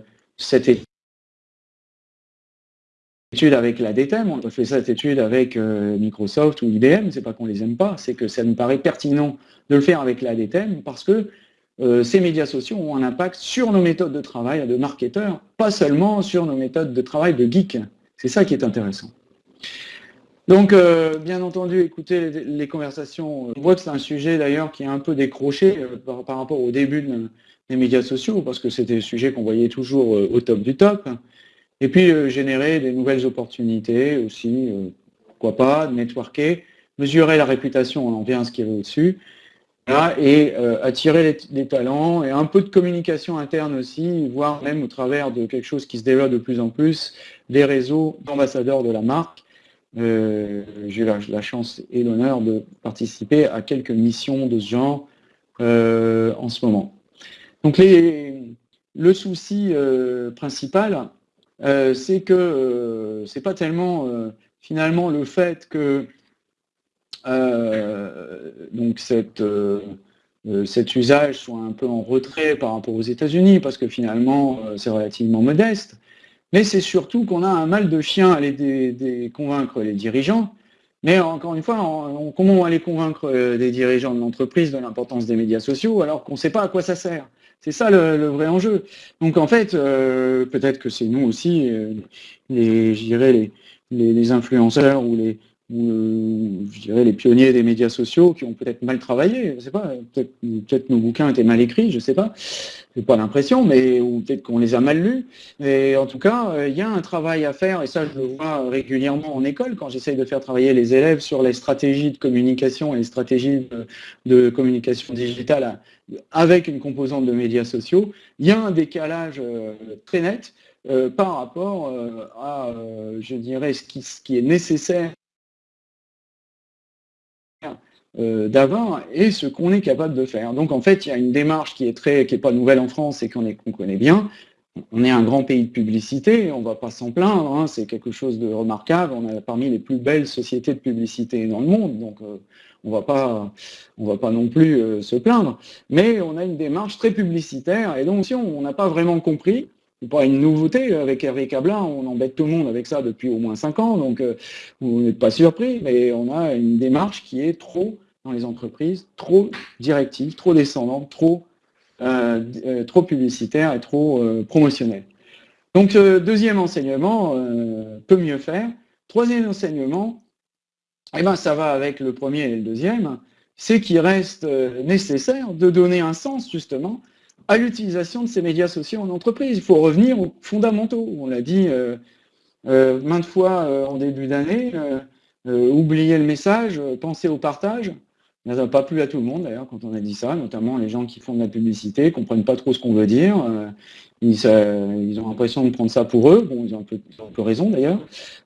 Speaker 2: étude avec la DTEM, on a fait cette étude avec euh, Microsoft ou IBM, c'est pas qu'on les aime pas, c'est que ça nous paraît pertinent de le faire avec la DTEM parce que ces médias sociaux ont un impact sur nos méthodes de travail de marketeurs, pas seulement sur nos méthodes de travail de geeks. C'est ça qui est intéressant. Donc, euh, bien entendu, écouter les, conversations. On voit que c'est un sujet d'ailleurs qui est un peu décroché euh, par, rapport au début des médias sociaux, parce que c'était un sujet qu'on voyait toujours euh, au top du top. Et puis, générer des nouvelles opportunités aussi, pourquoi pas, networker, mesurer la réputation, on en vient à ce qui est au-dessus, et euh, attirer les, talents et un peu de communication interne aussi, voire même au travers de quelque chose qui se développe de plus en plus, des réseaux d'ambassadeurs de la marque. Euh, j'ai eu la, chance et l'honneur de participer à quelques missions de ce genre euh, en ce moment. Donc le souci principal, c'est que c'est pas tellement finalement le fait que euh, donc euh, euh, cet usage soit un peu en retrait par rapport aux États-Unis, parce que finalement, c'est relativement modeste. Mais c'est surtout qu'on a un mal de chien à les convaincre les dirigeants. Mais encore une fois, comment on va aller convaincre des dirigeants de l'entreprise de l'importance des médias sociaux alors qu'on ne sait pas à quoi ça sert? C'est ça le, vrai enjeu. Donc en fait, peut-être que c'est nous aussi, les, je dirais les, les, influenceurs ou les, ou euh, je dirais les pionniers des médias sociaux qui ont peut-être mal travaillé, je sais pas, peut-être nos bouquins étaient mal écrits, je sais pas, j'ai pas l'impression, mais ou peut-être qu'on les a mal lus. Mais en tout cas, euh, il y a un travail à faire, et ça je le vois régulièrement en école quand j'essaye de faire travailler les élèves sur les stratégies de communication et les stratégies de, communication digitale avec une composante de médias sociaux. Il y a un décalage euh, très net. par rapport à, je dirais, ce qui est nécessaire euh, d'avant et ce qu'on est capable de faire. Donc en fait, il y a une démarche qui est très, qui pas nouvelle en France et qu'on connaît bien. On est un grand pays de publicité, on ne va pas s'en plaindre, hein, c'est quelque chose de remarquable. On a parmi les plus belles sociétés de publicité dans le monde, donc euh, on va pas, on va pas non plus euh, se plaindre. Mais on a une démarche très publicitaire et donc si on n'a pas vraiment compris, c'est pas une nouveauté avec Hervé Cablin, on embête tout le monde avec ça depuis au moins 5 ans, donc vous n'êtes pas surpris, mais on a une démarche qui est trop dans les entreprises, trop directive, trop descendante, trop, euh, euh, trop publicitaire et trop euh. Donc, deuxième enseignement, peut mieux faire. Troisième enseignement, eh ben, ça va avec le premier et le deuxième, c'est qu'il reste nécessaire de donner un sens, justement, à l'utilisation de ces médias sociaux en entreprise. Il faut revenir aux fondamentaux. On l'a dit maintes fois en début d'année, oublier le message, penser au partage. Ça n'a pas plu à tout le monde d'ailleurs quand on a dit ça, notamment les gens qui font de la publicité, ne comprennent pas trop ce qu'on veut dire. Euh, ils, ont l'impression de prendre ça pour eux. Bon, ils ont un peu, raison d'ailleurs.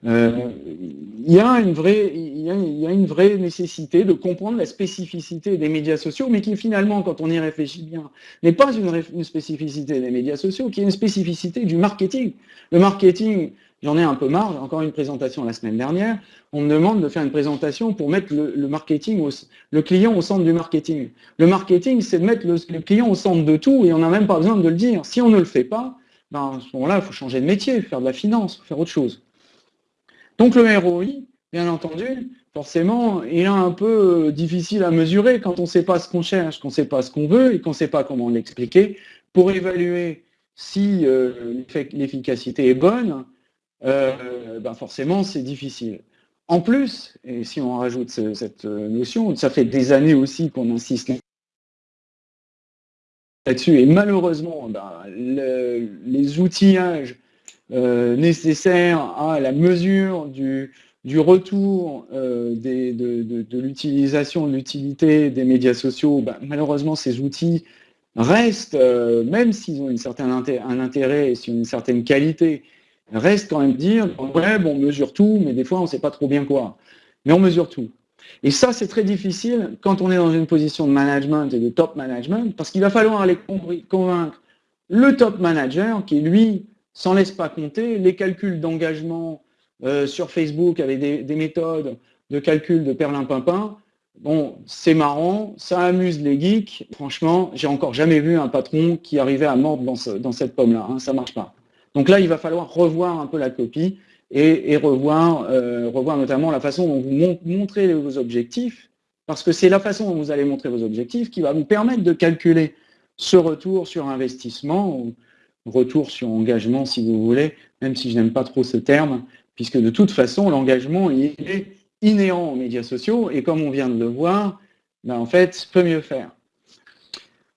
Speaker 2: Euh, il, y a une vraie, il, y a, une vraie nécessité de comprendre la spécificité des médias sociaux, mais qui finalement, quand on y réfléchit bien, n'est pas une, une spécificité des médias sociaux, qui est une spécificité du marketing. Le marketing, j'en ai un peu marre, j'ai encore une présentation la semaine dernière, on me demande de faire une présentation pour mettre le, marketing, le client au centre du marketing. Le marketing, c'est de mettre le, client au centre de tout et on n'a même pas besoin de le dire. Si on ne le fait pas, ben, à ce moment-là, il faut changer de métier, faire de la finance, faire autre chose. Donc le ROI, bien entendu, forcément, il est un peu euh, difficile à mesurer quand on ne sait pas ce qu'on cherche, qu'on ne sait pas ce qu'on veut et qu'on ne sait pas comment l'expliquer. Pour évaluer si euh, l'efficacité est bonne, euh, ben forcément, c'est difficile. En plus, et si on rajoute cette notion, ça fait des années aussi qu'on insiste là-dessus, et malheureusement, ben, les outillages nécessaires à la mesure du, retour euh, de, l'utilisation, de l'utilité des médias sociaux, ben, malheureusement, ces outils restent, euh, même s'ils ont une certaine un intérêt et une certaine qualité, restent quand même dire, ouais, on mesure tout, mais des fois, on ne sait pas trop bien quoi. Mais on mesure tout. Et ça, c'est très difficile quand on est dans une position de management et de top management, parce qu'il va falloir aller convaincre le top manager qui, lui, s'en laisse pas compter, les calculs d'engagement, euh, sur Facebook avec des, méthodes de calcul de perlimpinpin. Bon, c'est marrant, ça amuse les geeks. Franchement, j'ai encore jamais vu un patron qui arrivait à mordre dans, cette pomme-là. Hein, ça marche pas. Donc là, il va falloir revoir un peu la copie et, revoir, euh, revoir notamment la façon dont vous montrez vos objectifs, parce que c'est la façon dont vous allez montrer vos objectifs qui va vous permettre de calculer ce retour sur investissement, ou retour sur engagement si vous voulez, même si je n'aime pas trop ce terme, puisque de toute façon, l'engagement est inhérent aux médias sociaux, et comme on vient de le voir, ben, en fait, peut mieux faire.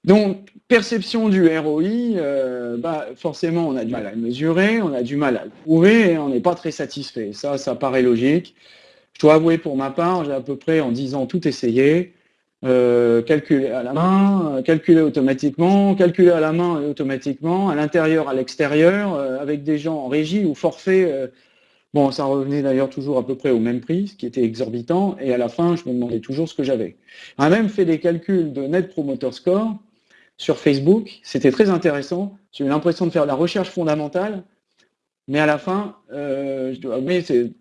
Speaker 2: Donc, perception du ROI, euh, bah, forcément, on a du mal à le mesurer, on a du mal à le prouver, et on n'est pas très satisfait. Ça, ça paraît logique. Je dois avouer pour ma part, j'ai à peu près en 10 ans tout essayé, euh, à la main, euh, calculer automatiquement, calculer à la main et automatiquement, à l'intérieur, à l'extérieur, avec des gens en régie ou forfait Bon, ça revenait d'ailleurs toujours à peu près au même prix, ce qui était exorbitant, et à la fin, je me demandais toujours ce que j'avais. On a même fait des calculs de Net Promoter Score sur Facebook, c'était très intéressant, j'ai eu l'impression de faire de la recherche fondamentale, mais à la fin, euh,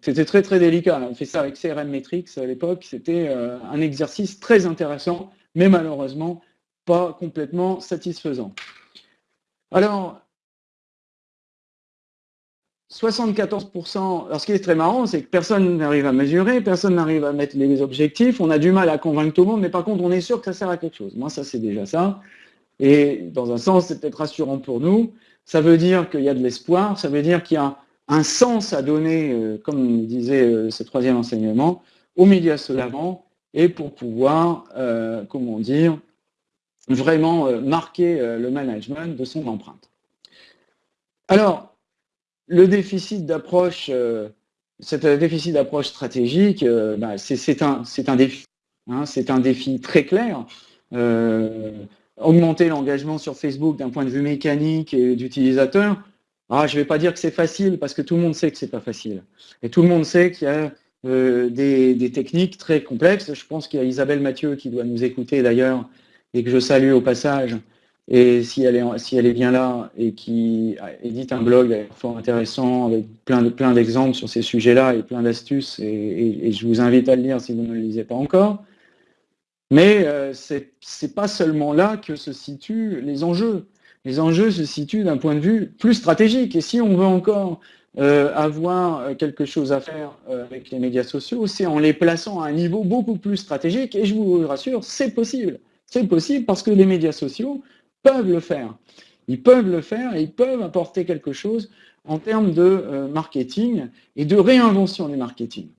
Speaker 2: c'était très très délicat. On fait ça avec CRM Metrics à l'époque, c'était euh, un exercice très intéressant, mais malheureusement pas complètement satisfaisant. Alors, 74%, alors ce qui est très marrant, c'est que personne n'arrive à mesurer, personne n'arrive à mettre les objectifs, on a du mal à convaincre tout le monde, mais par contre, on est sûr que ça sert à quelque chose. Moi, ça, c'est déjà ça. Et dans un sens, c'est peut-être rassurant pour nous. Ça veut dire qu'il y a de l'espoir, ça veut dire qu'il y a un sens à donner, euh, comme disait euh, ce troisième enseignement, aux médias l'avant, et pour pouvoir, euh, comment dire, vraiment marquer le management de son empreinte. Alors, le déficit d'approche, euh, déficit d'approche stratégique, bah, c'est un, défi. Hein, c'est un défi très clair. Augmenter l'engagement sur Facebook d'un point de vue mécanique et d'utilisateur, ah, je ne vais pas dire que c'est facile parce que tout le monde sait que c'est pas facile. Et tout le monde sait qu'il y a des, des, techniques très complexes. Je pense qu'il y a Isabelle Mathieu qui doit nous écouter d'ailleurs et que je salue au passage, et si elle, est, si elle est bien là et qui édite un blog fort intéressant avec plein de plein d'exemples sur ces sujets-là et plein d'astuces, et, je vous invite à le lire si vous ne le lisez pas encore. Mais euh, ce n'est pas seulement là que se situent les enjeux. Les enjeux se situent d'un point de vue plus stratégique. Et si on veut encore euh, avoir quelque chose à faire euh, avec les médias sociaux, c'est en les plaçant à un niveau beaucoup plus stratégique. Et je vous rassure, c'est possible. C'est possible parce que les médias sociaux peuvent le faire. Ils peuvent le faire et ils peuvent apporter quelque chose en termes de euh, marketing et de réinvention du marketing.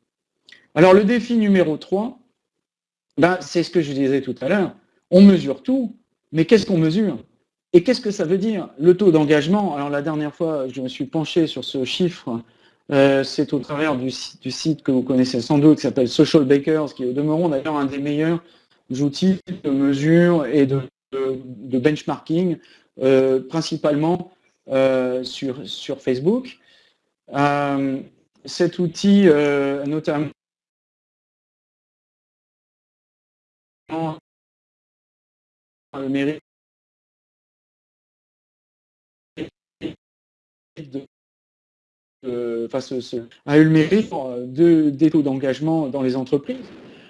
Speaker 2: Alors le défi numéro 3, ben, c'est ce que je disais tout à l'heure. On mesure tout, mais qu'est-ce qu'on mesure? Et qu'est-ce que ça veut dire? Le taux d'engagement, alors la dernière fois, je me suis penché sur ce chiffre, euh, c'est au travers du, site que vous connaissez sans doute, qui s'appelle Social Bakers, qui est au demeurant d'ailleurs un des meilleurs outils de mesure et de benchmarking, euh, principalement euh, sur, sur Facebook. Cet outil, notamment, le mérite de a eu le mérite de, des taux d'engagement dans les entreprises.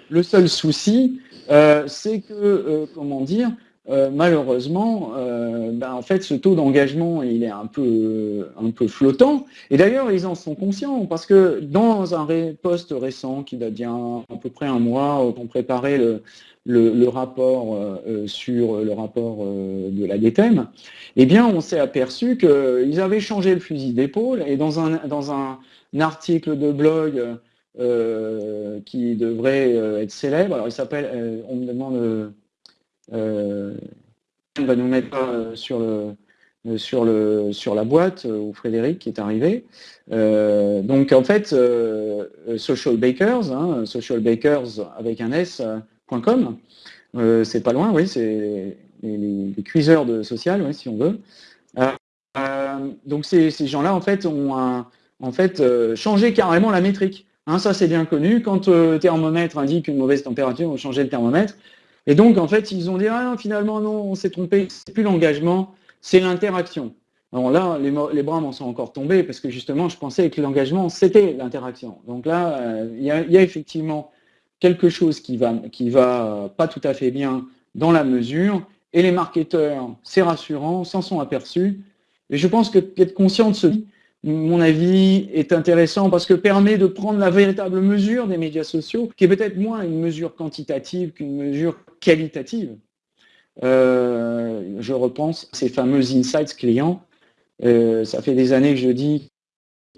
Speaker 2: Le seul souci, c'est que, comment dire, euh, malheureusement, euh, ben, en fait, ce taux d'engagement, il est un peu, flottant. Et d'ailleurs, ils en sont conscients, parce que dans un poste récent, qui date d'il à peu près un mois, on préparait le, rapport euh, sur le rapport de la DTEM, eh bien, on s'est aperçu qu'ils avaient changé le fusil d'épaule, et dans un, dans un, article de blog qui devrait être célèbre, alors il s'appelle, on me demande euh, va nous mettre euh, sur le, euh, sur, le, sur la boîte ou Frédéric est arrivé. donc en fait, Social Bakers, hein, Social Bakers avec un S.com, c'est pas loin, oui, c'est les, cuiseurs de social, oui, si on veut. donc ces, gens-là, en fait, ont en fait, changé carrément la métrique. Hein, ça, c'est bien connu. Quand le thermomètre indique une mauvaise température, on change le thermomètre. Et donc, en fait, ils ont dit, ah, finalement, non, on s'est trompé, c'est plus l'engagement, c'est l'interaction. Alors là, les, bras m'en sont encore tombés parce que justement, je pensais que l'engagement, c'était l'interaction. Donc là, euh, il y, a effectivement quelque chose qui va, qui va pas tout à fait bien dans la mesure. Et les marketeurs, c'est rassurant, s'en sont aperçus. Et je pense que être conscient de ce mon avis, est intéressant parce que permet de prendre la véritable mesure des médias sociaux, qui est peut-être moins une mesure quantitative qu'une mesure qualitative. Euh, je repense à ces fameux insights clients. Euh, ça fait des années que je dis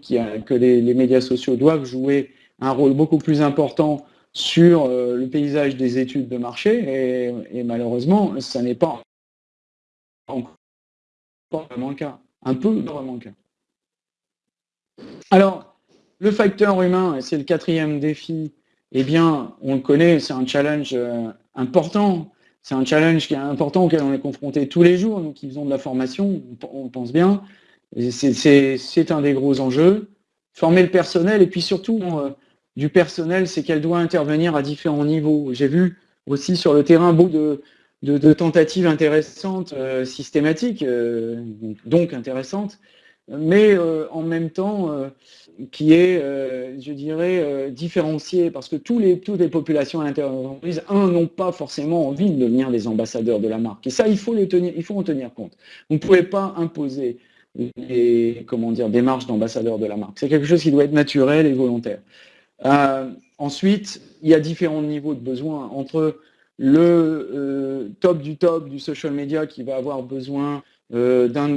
Speaker 2: que les, médias sociaux doivent jouer un rôle beaucoup plus important sur euh, le paysage des études de marché et, malheureusement, ça n'est pas encore vraiment le cas. Un peu vraiment le cas. Alors, le facteur humain, c'est le quatrième défi, eh bien, on le connaît, c'est un challenge important. C'est un challenge qui est important auquel on est confronté tous les jours, nous qui faisons de la formation, on pense bien. C'est un des gros enjeux. Former le personnel, et puis surtout, euh, du personnel, c'est qu'elle doit intervenir à différents niveaux. J'ai vu aussi sur le terrain beaucoup de, tentatives intéressantes, euh, systématiques, donc intéressantes, mais euh, en même temps euh, qui est, euh, je dirais, différencié, parce que tous les, toutes les populations à l'intérieur de l'entreprise, un, n'ont pas forcément envie de devenir des ambassadeurs de la marque. Et ça, il faut, tenir, il faut en tenir compte. Vous ne pouvez pas imposer les comment dire, démarches d'ambassadeurs de la marque. C'est quelque chose qui doit être naturel et volontaire. ensuite, il y a différents niveaux de besoins entre le top du top du social media qui va avoir besoin euh, d'un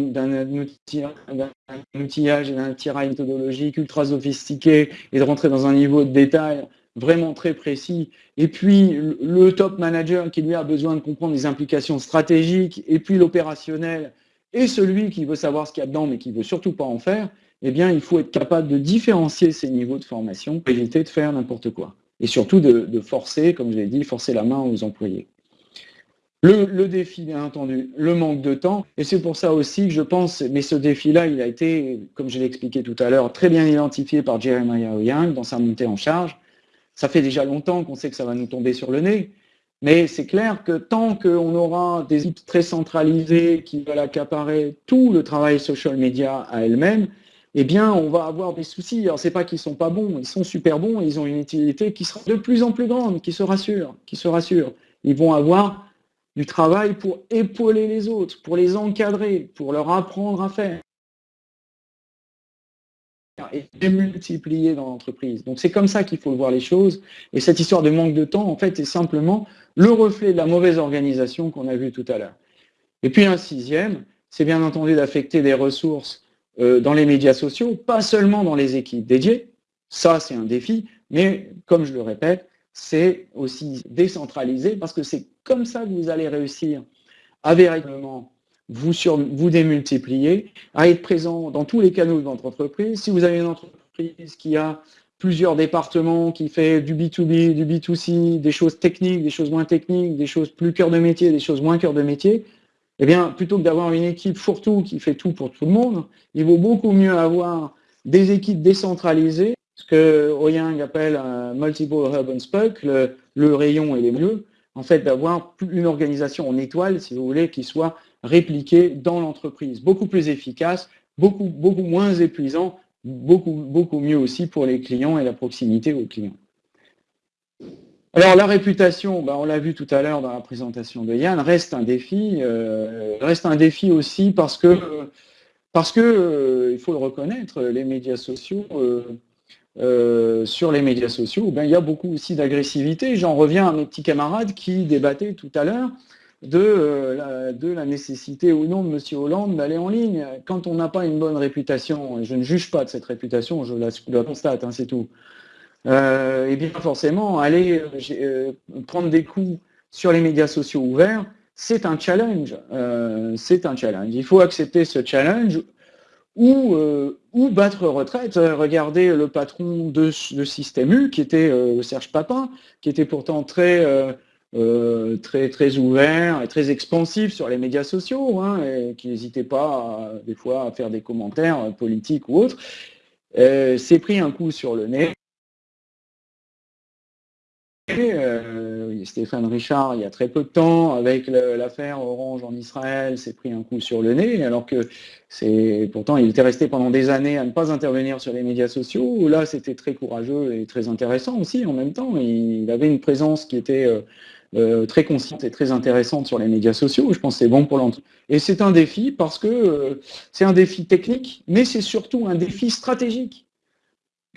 Speaker 2: outillage et d'un tirail méthodologique ultra sophistiqué et de rentrer dans un niveau de détail vraiment très précis. Et puis le top manager qui lui a besoin de comprendre les implications stratégiques et puis l'opérationnel et celui qui veut savoir ce qu'il y a dedans mais qui ne veut surtout pas en faire, eh bien il faut être capable de différencier ces niveaux de formation pour éviter de faire n'importe quoi. Et surtout de, de forcer, comme je l'ai dit, forcer la main aux employés. Le, défi, bien entendu, le manque de temps. Et c'est pour ça aussi que je pense, mais ce défi-là, il a été, comme je l'ai expliqué tout à l'heure, très bien identifié par Jeremiah Young dans sa montée en charge. Ça fait déjà longtemps qu'on sait que ça va nous tomber sur le nez. Mais c'est clair que tant qu'on aura des équipes très centralisées qui veulent accaparer tout le travail social media à elles-mêmes, eh bien, on va avoir des soucis. Alors, c'est pas qu'ils sont pas bons, ils sont super bons, ils ont une utilité qui sera de plus en plus grande, qui se rassure, qui se rassure. Ils vont avoir du travail pour épauler les autres, pour les encadrer, pour leur apprendre à faire et démultiplier dans l'entreprise. Donc c'est comme ça qu'il faut voir les choses. Et cette histoire de manque de temps, en fait, est simplement le reflet de la mauvaise organisation qu'on a vue tout à l'heure. Et puis un sixième, c'est bien entendu d'affecter des ressources euh, dans les médias sociaux, pas seulement dans les équipes dédiées. Ça, c'est un défi. Mais comme je le répète, c'est aussi décentraliser parce que c'est comme ça que vous allez réussir à véritablement vous, sur, vous démultiplier, à être présent dans tous les canaux de votre entreprise. Si vous avez une entreprise qui a plusieurs départements, qui fait du B2B, du B2C, des choses techniques, des choses moins techniques, des choses plus cœur de métier, des choses moins cœur de métier, eh bien, plutôt que d'avoir une équipe fourre-tout qui fait tout pour tout le monde, il vaut beaucoup mieux avoir des équipes décentralisées ce que Oyang appelle un multiple hub and spoke, le, rayon et les mieux, en fait d'avoir une organisation en étoile, si vous voulez, qui soit répliquée dans l'entreprise, beaucoup plus efficace, beaucoup, moins épuisant beaucoup, mieux aussi pour les clients et la proximité aux clients. Alors la réputation, bah, on l'a vu tout à l'heure dans la présentation de Yann, reste un défi, euh, reste un défi aussi parce que, parce que euh, il faut le reconnaître, les médias sociaux, euh, sur les médias sociaux, ben, il y a beaucoup aussi d'agressivité. J'en reviens à mes petits camarades qui débattaient tout à l'heure de, la, de la nécessité ou non de M. Hollande d'aller en ligne. Quand on n'a pas une bonne réputation, et je ne juge pas de cette réputation, je la, constate, hein, c'est tout, euh, et bien forcément, aller euh, euh, prendre des coups sur les médias sociaux ouverts, c'est un challenge. c'est un challenge. Il faut accepter ce challenge ou, ou battre retraite. Regardez le patron de, Système U, qui était Serge Papin, qui était pourtant très, très, ouvert et très expansif sur les médias sociaux, hein, qui n'hésitait pas des fois à faire des commentaires politiques ou autres. s'est pris un coup sur le nez euh, Stéphane Richard, il y a très peu de temps, avec l'affaire Orange en Israël, s'est pris un coup sur le nez, alors que pourtant il était resté pendant des années à ne pas intervenir sur les médias sociaux. Là, c'était très courageux et très intéressant aussi en même temps. Il avait une présence qui était euh, euh, très consciente et très intéressante sur les médias sociaux. Je pense que c'est bon pour l'entreprise. Et c'est un défi parce que c'est un défi technique, mais c'est surtout un défi stratégique.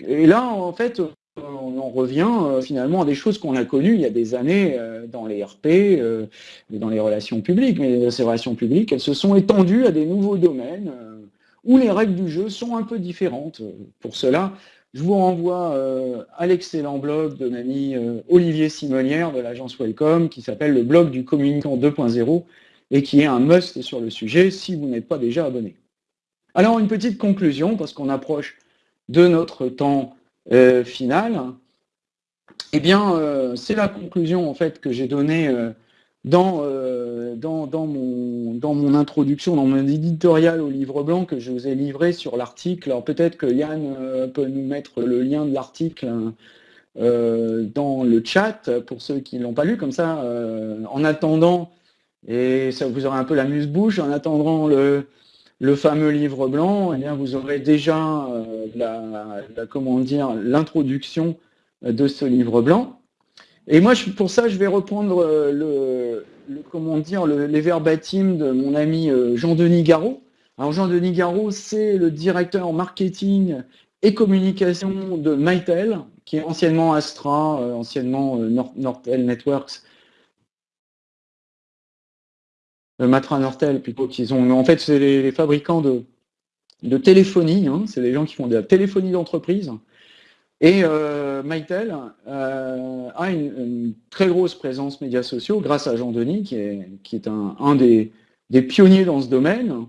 Speaker 2: Et là, en fait, on en revient euh, finalement à des choses qu'on a connues il y a des années euh, dans les RP, euh, dans les relations publiques. Mais ces relations publiques, elles se sont étendues à des nouveaux domaines où les règles du jeu sont un peu différentes. Pour cela, je vous renvoie à l'excellent blog de l'ami Olivier Simonière de l'agence Welcome qui s'appelle le blog du communicant 2.0 et qui est un must sur le sujet si vous n'êtes pas déjà abonné. Alors une petite conclusion parce qu'on approche de notre temps euh, finale, eh bien, euh, c'est la conclusion en fait que j'ai donnée euh, mon, dans mon introduction, dans mon éditorial au livre blanc que je vous ai livré sur l'article. Alors peut-être que Yann peut nous mettre le lien de l'article dans le chat pour ceux qui ne l'ont pas lu, comme ça, en attendant, et ça vous aurez un peu la muse-bouche, en attendant le, le fameux livre blanc, eh bien, vous aurez déjà euh, la, l'introduction de ce livre blanc. Et moi, pour ça, je vais reprendre euh, le, comment dire les verbatims de mon ami euh, Jean-Denis Garot. Alors Jean-Denis Garot, c'est le directeur marketing et communication de Mytel, qui est anciennement Astra, anciennement Nortel Networks, Matra Nortel plutôt qu'ils ont. En fait, c'est les, fabricants de, téléphonie. Hein. c'est des gens qui font de la téléphonie d'entreprise. Et euh, Mytel euh, a une, très grosse présence médias sociaux grâce à Jean Denis, qui est, un, des, pionniers dans ce domaine,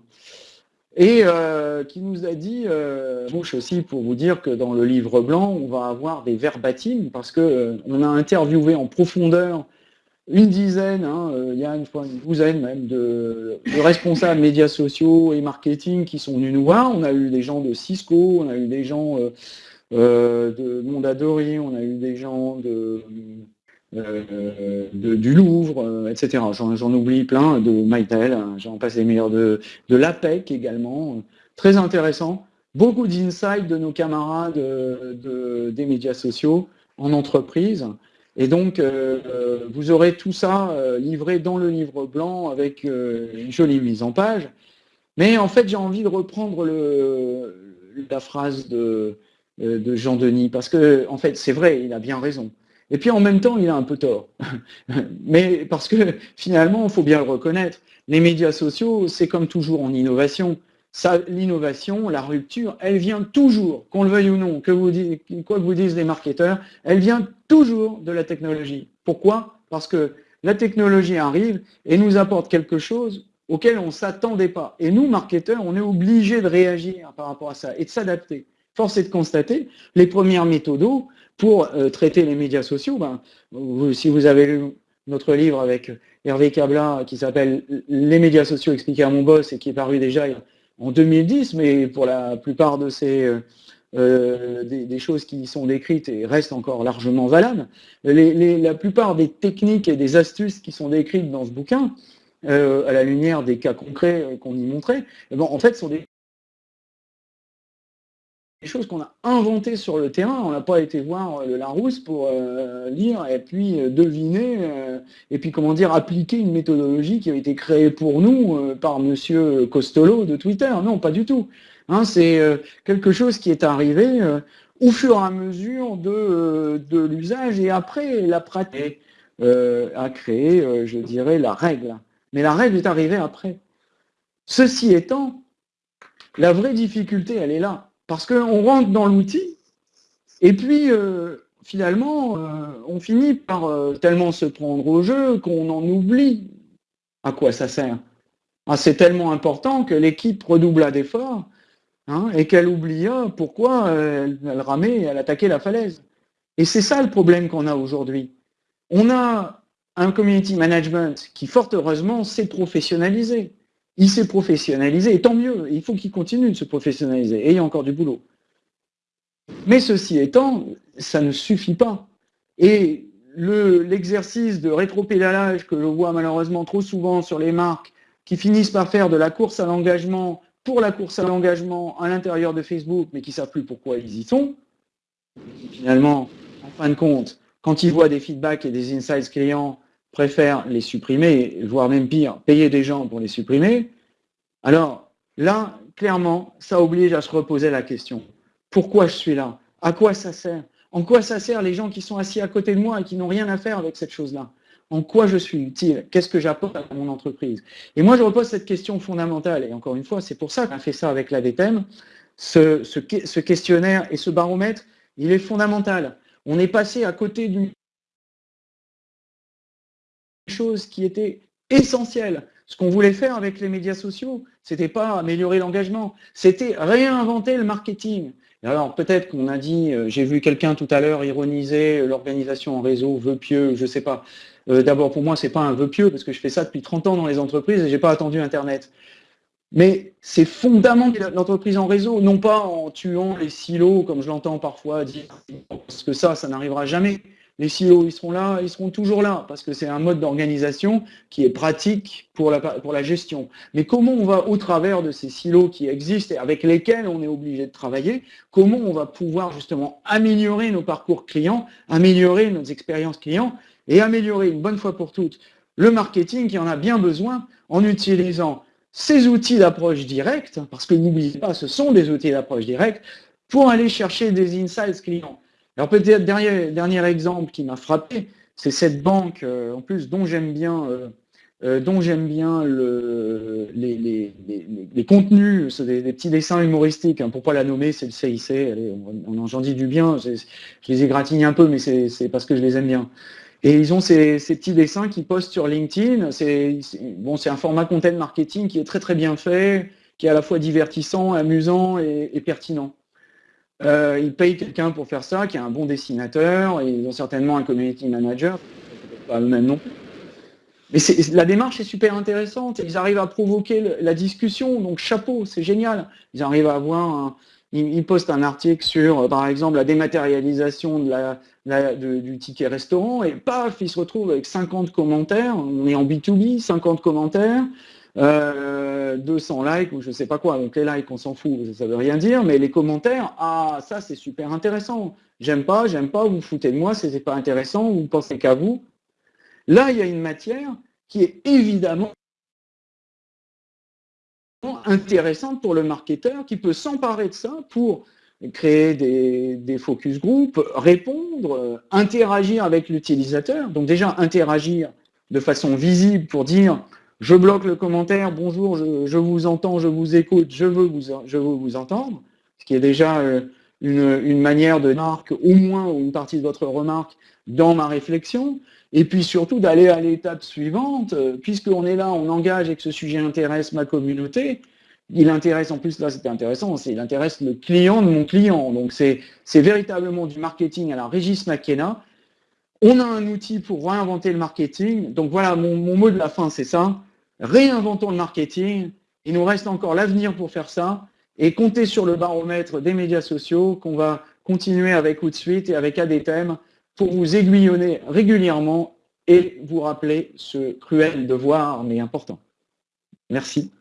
Speaker 2: et euh, qui nous a dit, euh, aussi pour vous dire que dans le livre blanc, on va avoir des verbatims, parce qu'on a interviewé en profondeur une dizaine, euh, il y a une, fois une douzaine même de, responsables médias sociaux et marketing qui sont venus nous voir. On a eu des gens de Cisco, on a eu des gens euh, euh, de Mondadori, on a eu des gens de, du Louvre, etc. J'en oublie plein, de Mytel, hein, j'en passe les meilleurs, de, de l'APEC également. Très intéressant. Beaucoup d'insights de nos camarades des médias sociaux en entreprise. Et donc, euh, vous aurez tout ça euh, livré dans le livre blanc avec euh, une jolie mise en page. Mais en fait, j'ai envie de reprendre la phrase de, Jean-Denis, parce que, en fait, c'est vrai, il a bien raison. Et puis, en même temps, il a un peu tort. Mais parce que, finalement, il faut bien le reconnaître, les médias sociaux, c'est comme toujours en innovation l'innovation, la rupture, elle vient toujours, qu'on le veuille ou non, que vous quoi que vous disent les marketeurs, elle vient toujours de la technologie. Pourquoi? Parce que la technologie arrive et nous apporte quelque chose auquel on ne s'attendait pas. Et nous, marketeurs, on est obligés de réagir par rapport à ça et de s'adapter. Force est de constater, les premières méthodes pour euh, traiter les médias sociaux, ben, si vous avez lu notre livre avec Hervé Cabla qui s'appelle Les médias sociaux expliqués à mon boss et qui est paru déjà en 2010, mais pour la plupart de ces euh, euh, des, choses qui sont décrites et restent encore largement valables, la plupart des techniques et des astuces qui sont décrites dans ce bouquin, euh, à la lumière des cas concrets qu'on y montrait, eh ben, en fait sont des choses qu'on a inventées sur le terrain. On n'a pas été voir euh, le Larousse pour euh, lire et puis euh, deviner et puis comment dire appliquer une méthodologie qui a été créée pour nous par Monsieur Costolo de Twitter. Non, pas du tout. Hein, c'est quelque chose qui est arrivé au fur et à mesure de, de l'usage et après la pratique a créé, je dirais, la règle. Mais la règle est arrivée après. Ceci étant, la vraie difficulté, elle est là. Parce qu'on rentre dans l'outil, et puis euh, finalement, euh, on finit par euh, tellement se prendre au jeu qu'on en oublie à quoi ça sert. Ah, c'est tellement important que l'équipe redoubla d'efforts hein, et qu'elle oublia pourquoi elle, elle ramait et elle attaquait la falaise. Et c'est ça le problème qu'on a aujourd'hui. On a un community management qui, fort heureusement, s'est professionnalisé il s'est professionnalisé, et tant mieux, il faut qu'il continue de se professionnaliser, et il y a encore du boulot. Mais ceci étant, ça ne suffit pas. Et l'exercice de rétropédalage que je vois malheureusement trop souvent sur les marques qui finissent par faire de la course à l'engagement pour la course à l'engagement à l'intérieur de Facebook, mais qui ne savent plus pourquoi ils y sont, finalement, en fin de compte, quand ils voient des feedbacks et des insights clients préfèrent les supprimer, voire même pire, payer des gens pour les supprimer, alors là, clairement, ça oblige à se reposer la question. Pourquoi je suis là? À quoi ça sert? En quoi ça sert les gens qui sont assis à côté de moi et qui n'ont rien à faire avec cette chose-là? En quoi je suis utile Qu'est-ce que j'apporte à mon entreprise? Et moi, je repose cette question fondamentale. Et encore une fois, c'est pour ça qu'on fait ça avec la DTEM. Ce, ce questionnaire et ce baromètre, il est fondamental. On est passé à côté d'une chose qui était essentielle. Ce qu'on voulait faire avec les médias sociaux, c'était pas améliorer l'engagement, c'était réinventer le marketing. alors peut-être qu'on a dit, euh, j'ai vu quelqu'un tout à l'heure ironiser euh, l'organisation en réseau, vœu pieux, je sais pas. Euh, d'abord pour moi, c'est pas un vœu pieux parce que je fais ça depuis 30 ans dans les entreprises et j'ai pas attendu Internet. Mais c'est fondamental l'entreprise en réseau, non pas en tuant les silos, comme je l'entends parfois dire, parce que ça, ça n'arrivera jamais. Les silos, ils seront là, ils seront toujours là, parce que c'est un mode d'organisation qui est pratique pour la, pour la gestion. Mais comment on va, au travers de ces silos qui existent et avec lesquels on est obligé de travailler, comment on va pouvoir justement améliorer nos parcours clients, améliorer nos expériences clients et améliorer une bonne fois pour toutes le marketing qui en a bien besoin en utilisant ces outils d'approche directe, parce que n'oubliez pas, ce sont des outils d'approche directe, pour aller chercher des insights clients. Alors peut-être dernier, dernier exemple qui m'a frappé, c'est cette banque, euh, en plus, dont j'aime bien, euh, euh, dont bien le, les, les, les, contenus, c'est des, petits dessins humoristiques, hein, pour pas la nommer, c'est le CIC, allez, on, j'en dis du bien, je les égratigne un peu, mais c'est parce que je les aime bien. Et ils ont ces, ces petits dessins qui postent sur LinkedIn, c'est bon, un format content marketing qui est très très bien fait, qui est à la fois divertissant, amusant et pertinent. Euh, ils payent quelqu'un pour faire ça, qui est un bon dessinateur, et ils ont certainement un community manager, pas eux-mêmes non plus. Mais la démarche est super intéressante, ils arrivent à provoquer la discussion, donc chapeau, c'est génial. Ils arrivent à avoir un, ils, postent un article sur, euh, par exemple, la dématérialisation du ticket restaurant, et paf, ils se retrouvent avec 50 commentaires, on est en B2B, 50 commentaires, 200 euh, likes ou je sais pas quoi. Donc les likes, on s'en fout, ça veut rien dire, mais les commentaires, ah, ça c'est super intéressant. J'aime pas, j'aime pas, vous foutez de moi, c'est pas intéressant, vous pensez qu'à vous. Là, il y a une matière qui est évidemment intéressante pour le marketeur qui peut s'emparer de ça pour créer des, des, focus group, répondre, interagir avec l'utilisateur. Donc déjà interagir de façon visible pour dire je bloque le commentaire, bonjour, je, vous entends, je vous écoute, je veux vous, entendre, ce qui est déjà euh, une, manière de marque au moins une partie de votre remarque dans ma réflexion, et puis surtout d'aller à l'étape suivante, euh, puisqu'on est là, on engage et que ce sujet intéresse ma communauté, il intéresse, en plus là c'était intéressant, il intéresse le client de mon client, donc c'est véritablement du marketing à la Régis McKenna, on a un outil pour réinventer le marketing. Donc voilà, mon, mot de la fin, c'est ça. Réinventons le marketing. Il nous reste encore l'avenir pour faire ça. Et comptez sur le baromètre des médias sociaux qu'on va continuer avec Outsuite et avec ADTM pour vous aiguillonner régulièrement et vous rappeler ce cruel devoir, mais important. Merci.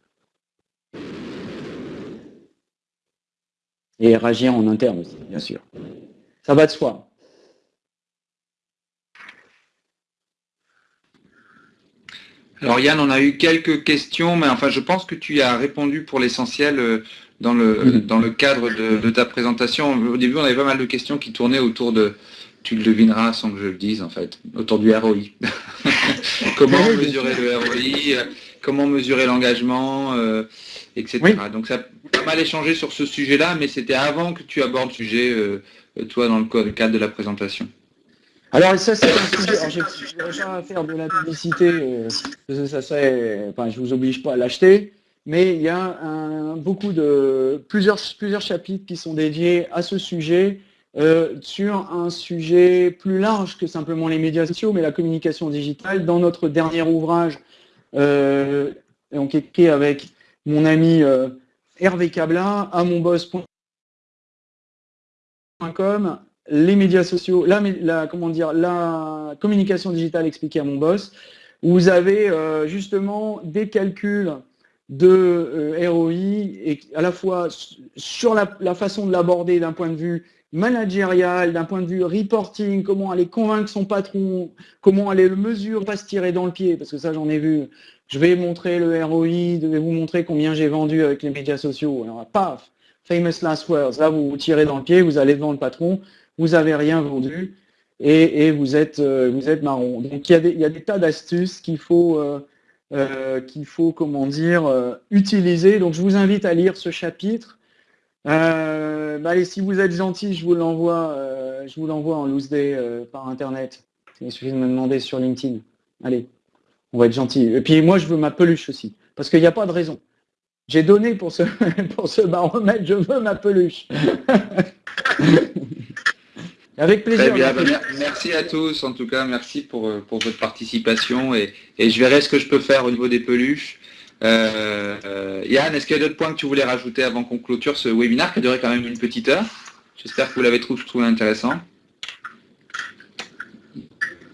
Speaker 2: Et réagir en interne aussi, bien sûr. Ça va de soi.
Speaker 1: Alors Yann, on a eu quelques questions, mais enfin je pense que tu as répondu pour l'essentiel euh, dans le, dans le cadre de, ta présentation. Au début, on avait pas mal de questions qui tournaient autour de, tu le devineras sans que je le dise en fait, autour du ROI. comment mesurer le ROI, comment mesurer l'engagement, euh, etc. Donc ça a pas mal échangé sur ce sujet-là, mais c'était avant que tu abordes le sujet, euh, toi, dans le cadre de la présentation.
Speaker 2: Alors ça c'est un sujet, je ne pas faire de la publicité, euh, ça vous oblige pas à l'acheter, mais il y a beaucoup de, plusieurs, plusieurs chapitres qui sont dédiés à ce sujet, euh, sur un sujet plus large que simplement les médias sociaux, mais la communication digitale. Dans notre dernier ouvrage, euh, donc écrit avec mon ami euh, Hervé Cabla, à monboss.com, les médias sociaux, la, comment dire, la communication digitale expliquée à mon boss, où vous avez justement des calculs de ROI et à la fois sur la façon de l'aborder d'un point de vue managérial, d'un point de vue reporting, comment aller convaincre son patron, comment aller le mesurer, pas se tirer dans le pied, parce que ça j'en ai vu. Je vais montrer le ROI, je vais vous montrer combien j'ai vendu avec les médias sociaux. Alors paf, famous last words, là vous vous tirez dans le pied, vous allez devant le patron, vous n'avez rien vendu et, vous, êtes, euh, vous êtes marron. Donc il y a des, tas d'astuces qu'il faut, euh, euh, faut comment dire, utiliser. Donc je vous invite à lire ce chapitre. Euh, bah, allez, si vous êtes gentil, je vous l'envoie, je vous l'envoie en loose day par internet. Il suffit de me demander sur LinkedIn. Allez, on va être gentil. Et puis moi, je veux ma peluche aussi, parce qu'il n'y a pas de raison. J'ai donné pour ce baromètre, je veux ma peluche. Avec plaisir.
Speaker 1: Très bien, merci à tous, en tout cas, merci pour, pour votre participation et, et je verrai ce que je peux faire au niveau des peluches. Euh, euh, Yann, est-ce qu'il y a d'autres points que tu voulais rajouter avant qu'on clôture ce webinaire qui a duré quand même une petite heure? J'espère que vous l'avez trouvé, intéressant.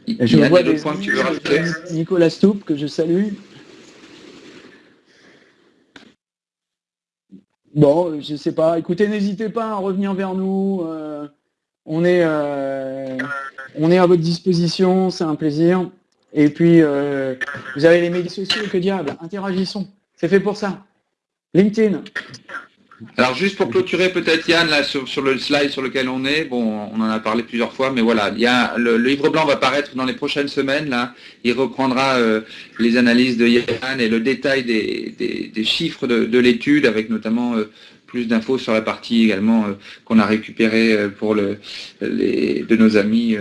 Speaker 2: Je Yann, vois d'autres points que tu veux rajouter? Nicolas Stoup, que je salue. Bon, je ne sais pas. Écoutez, n'hésitez pas à revenir vers nous. Euh, on, est, on est à votre disposition, c'est un plaisir. Et puis, euh, vous avez les médias sociaux, que diable, interagissons. C'est fait pour ça. LinkedIn.
Speaker 1: Alors juste pour clôturer peut-être Yann, là, sur, le slide sur lequel on est, bon, on en a parlé plusieurs fois, mais voilà, il y le, livre blanc va paraître dans les prochaines semaines, là, il reprendra euh, les analyses de Yann et le détail des, chiffres de, l'étude, avec notamment euh, plus d'infos sur la partie également qu'on a récupérée pour le, les, de nos amis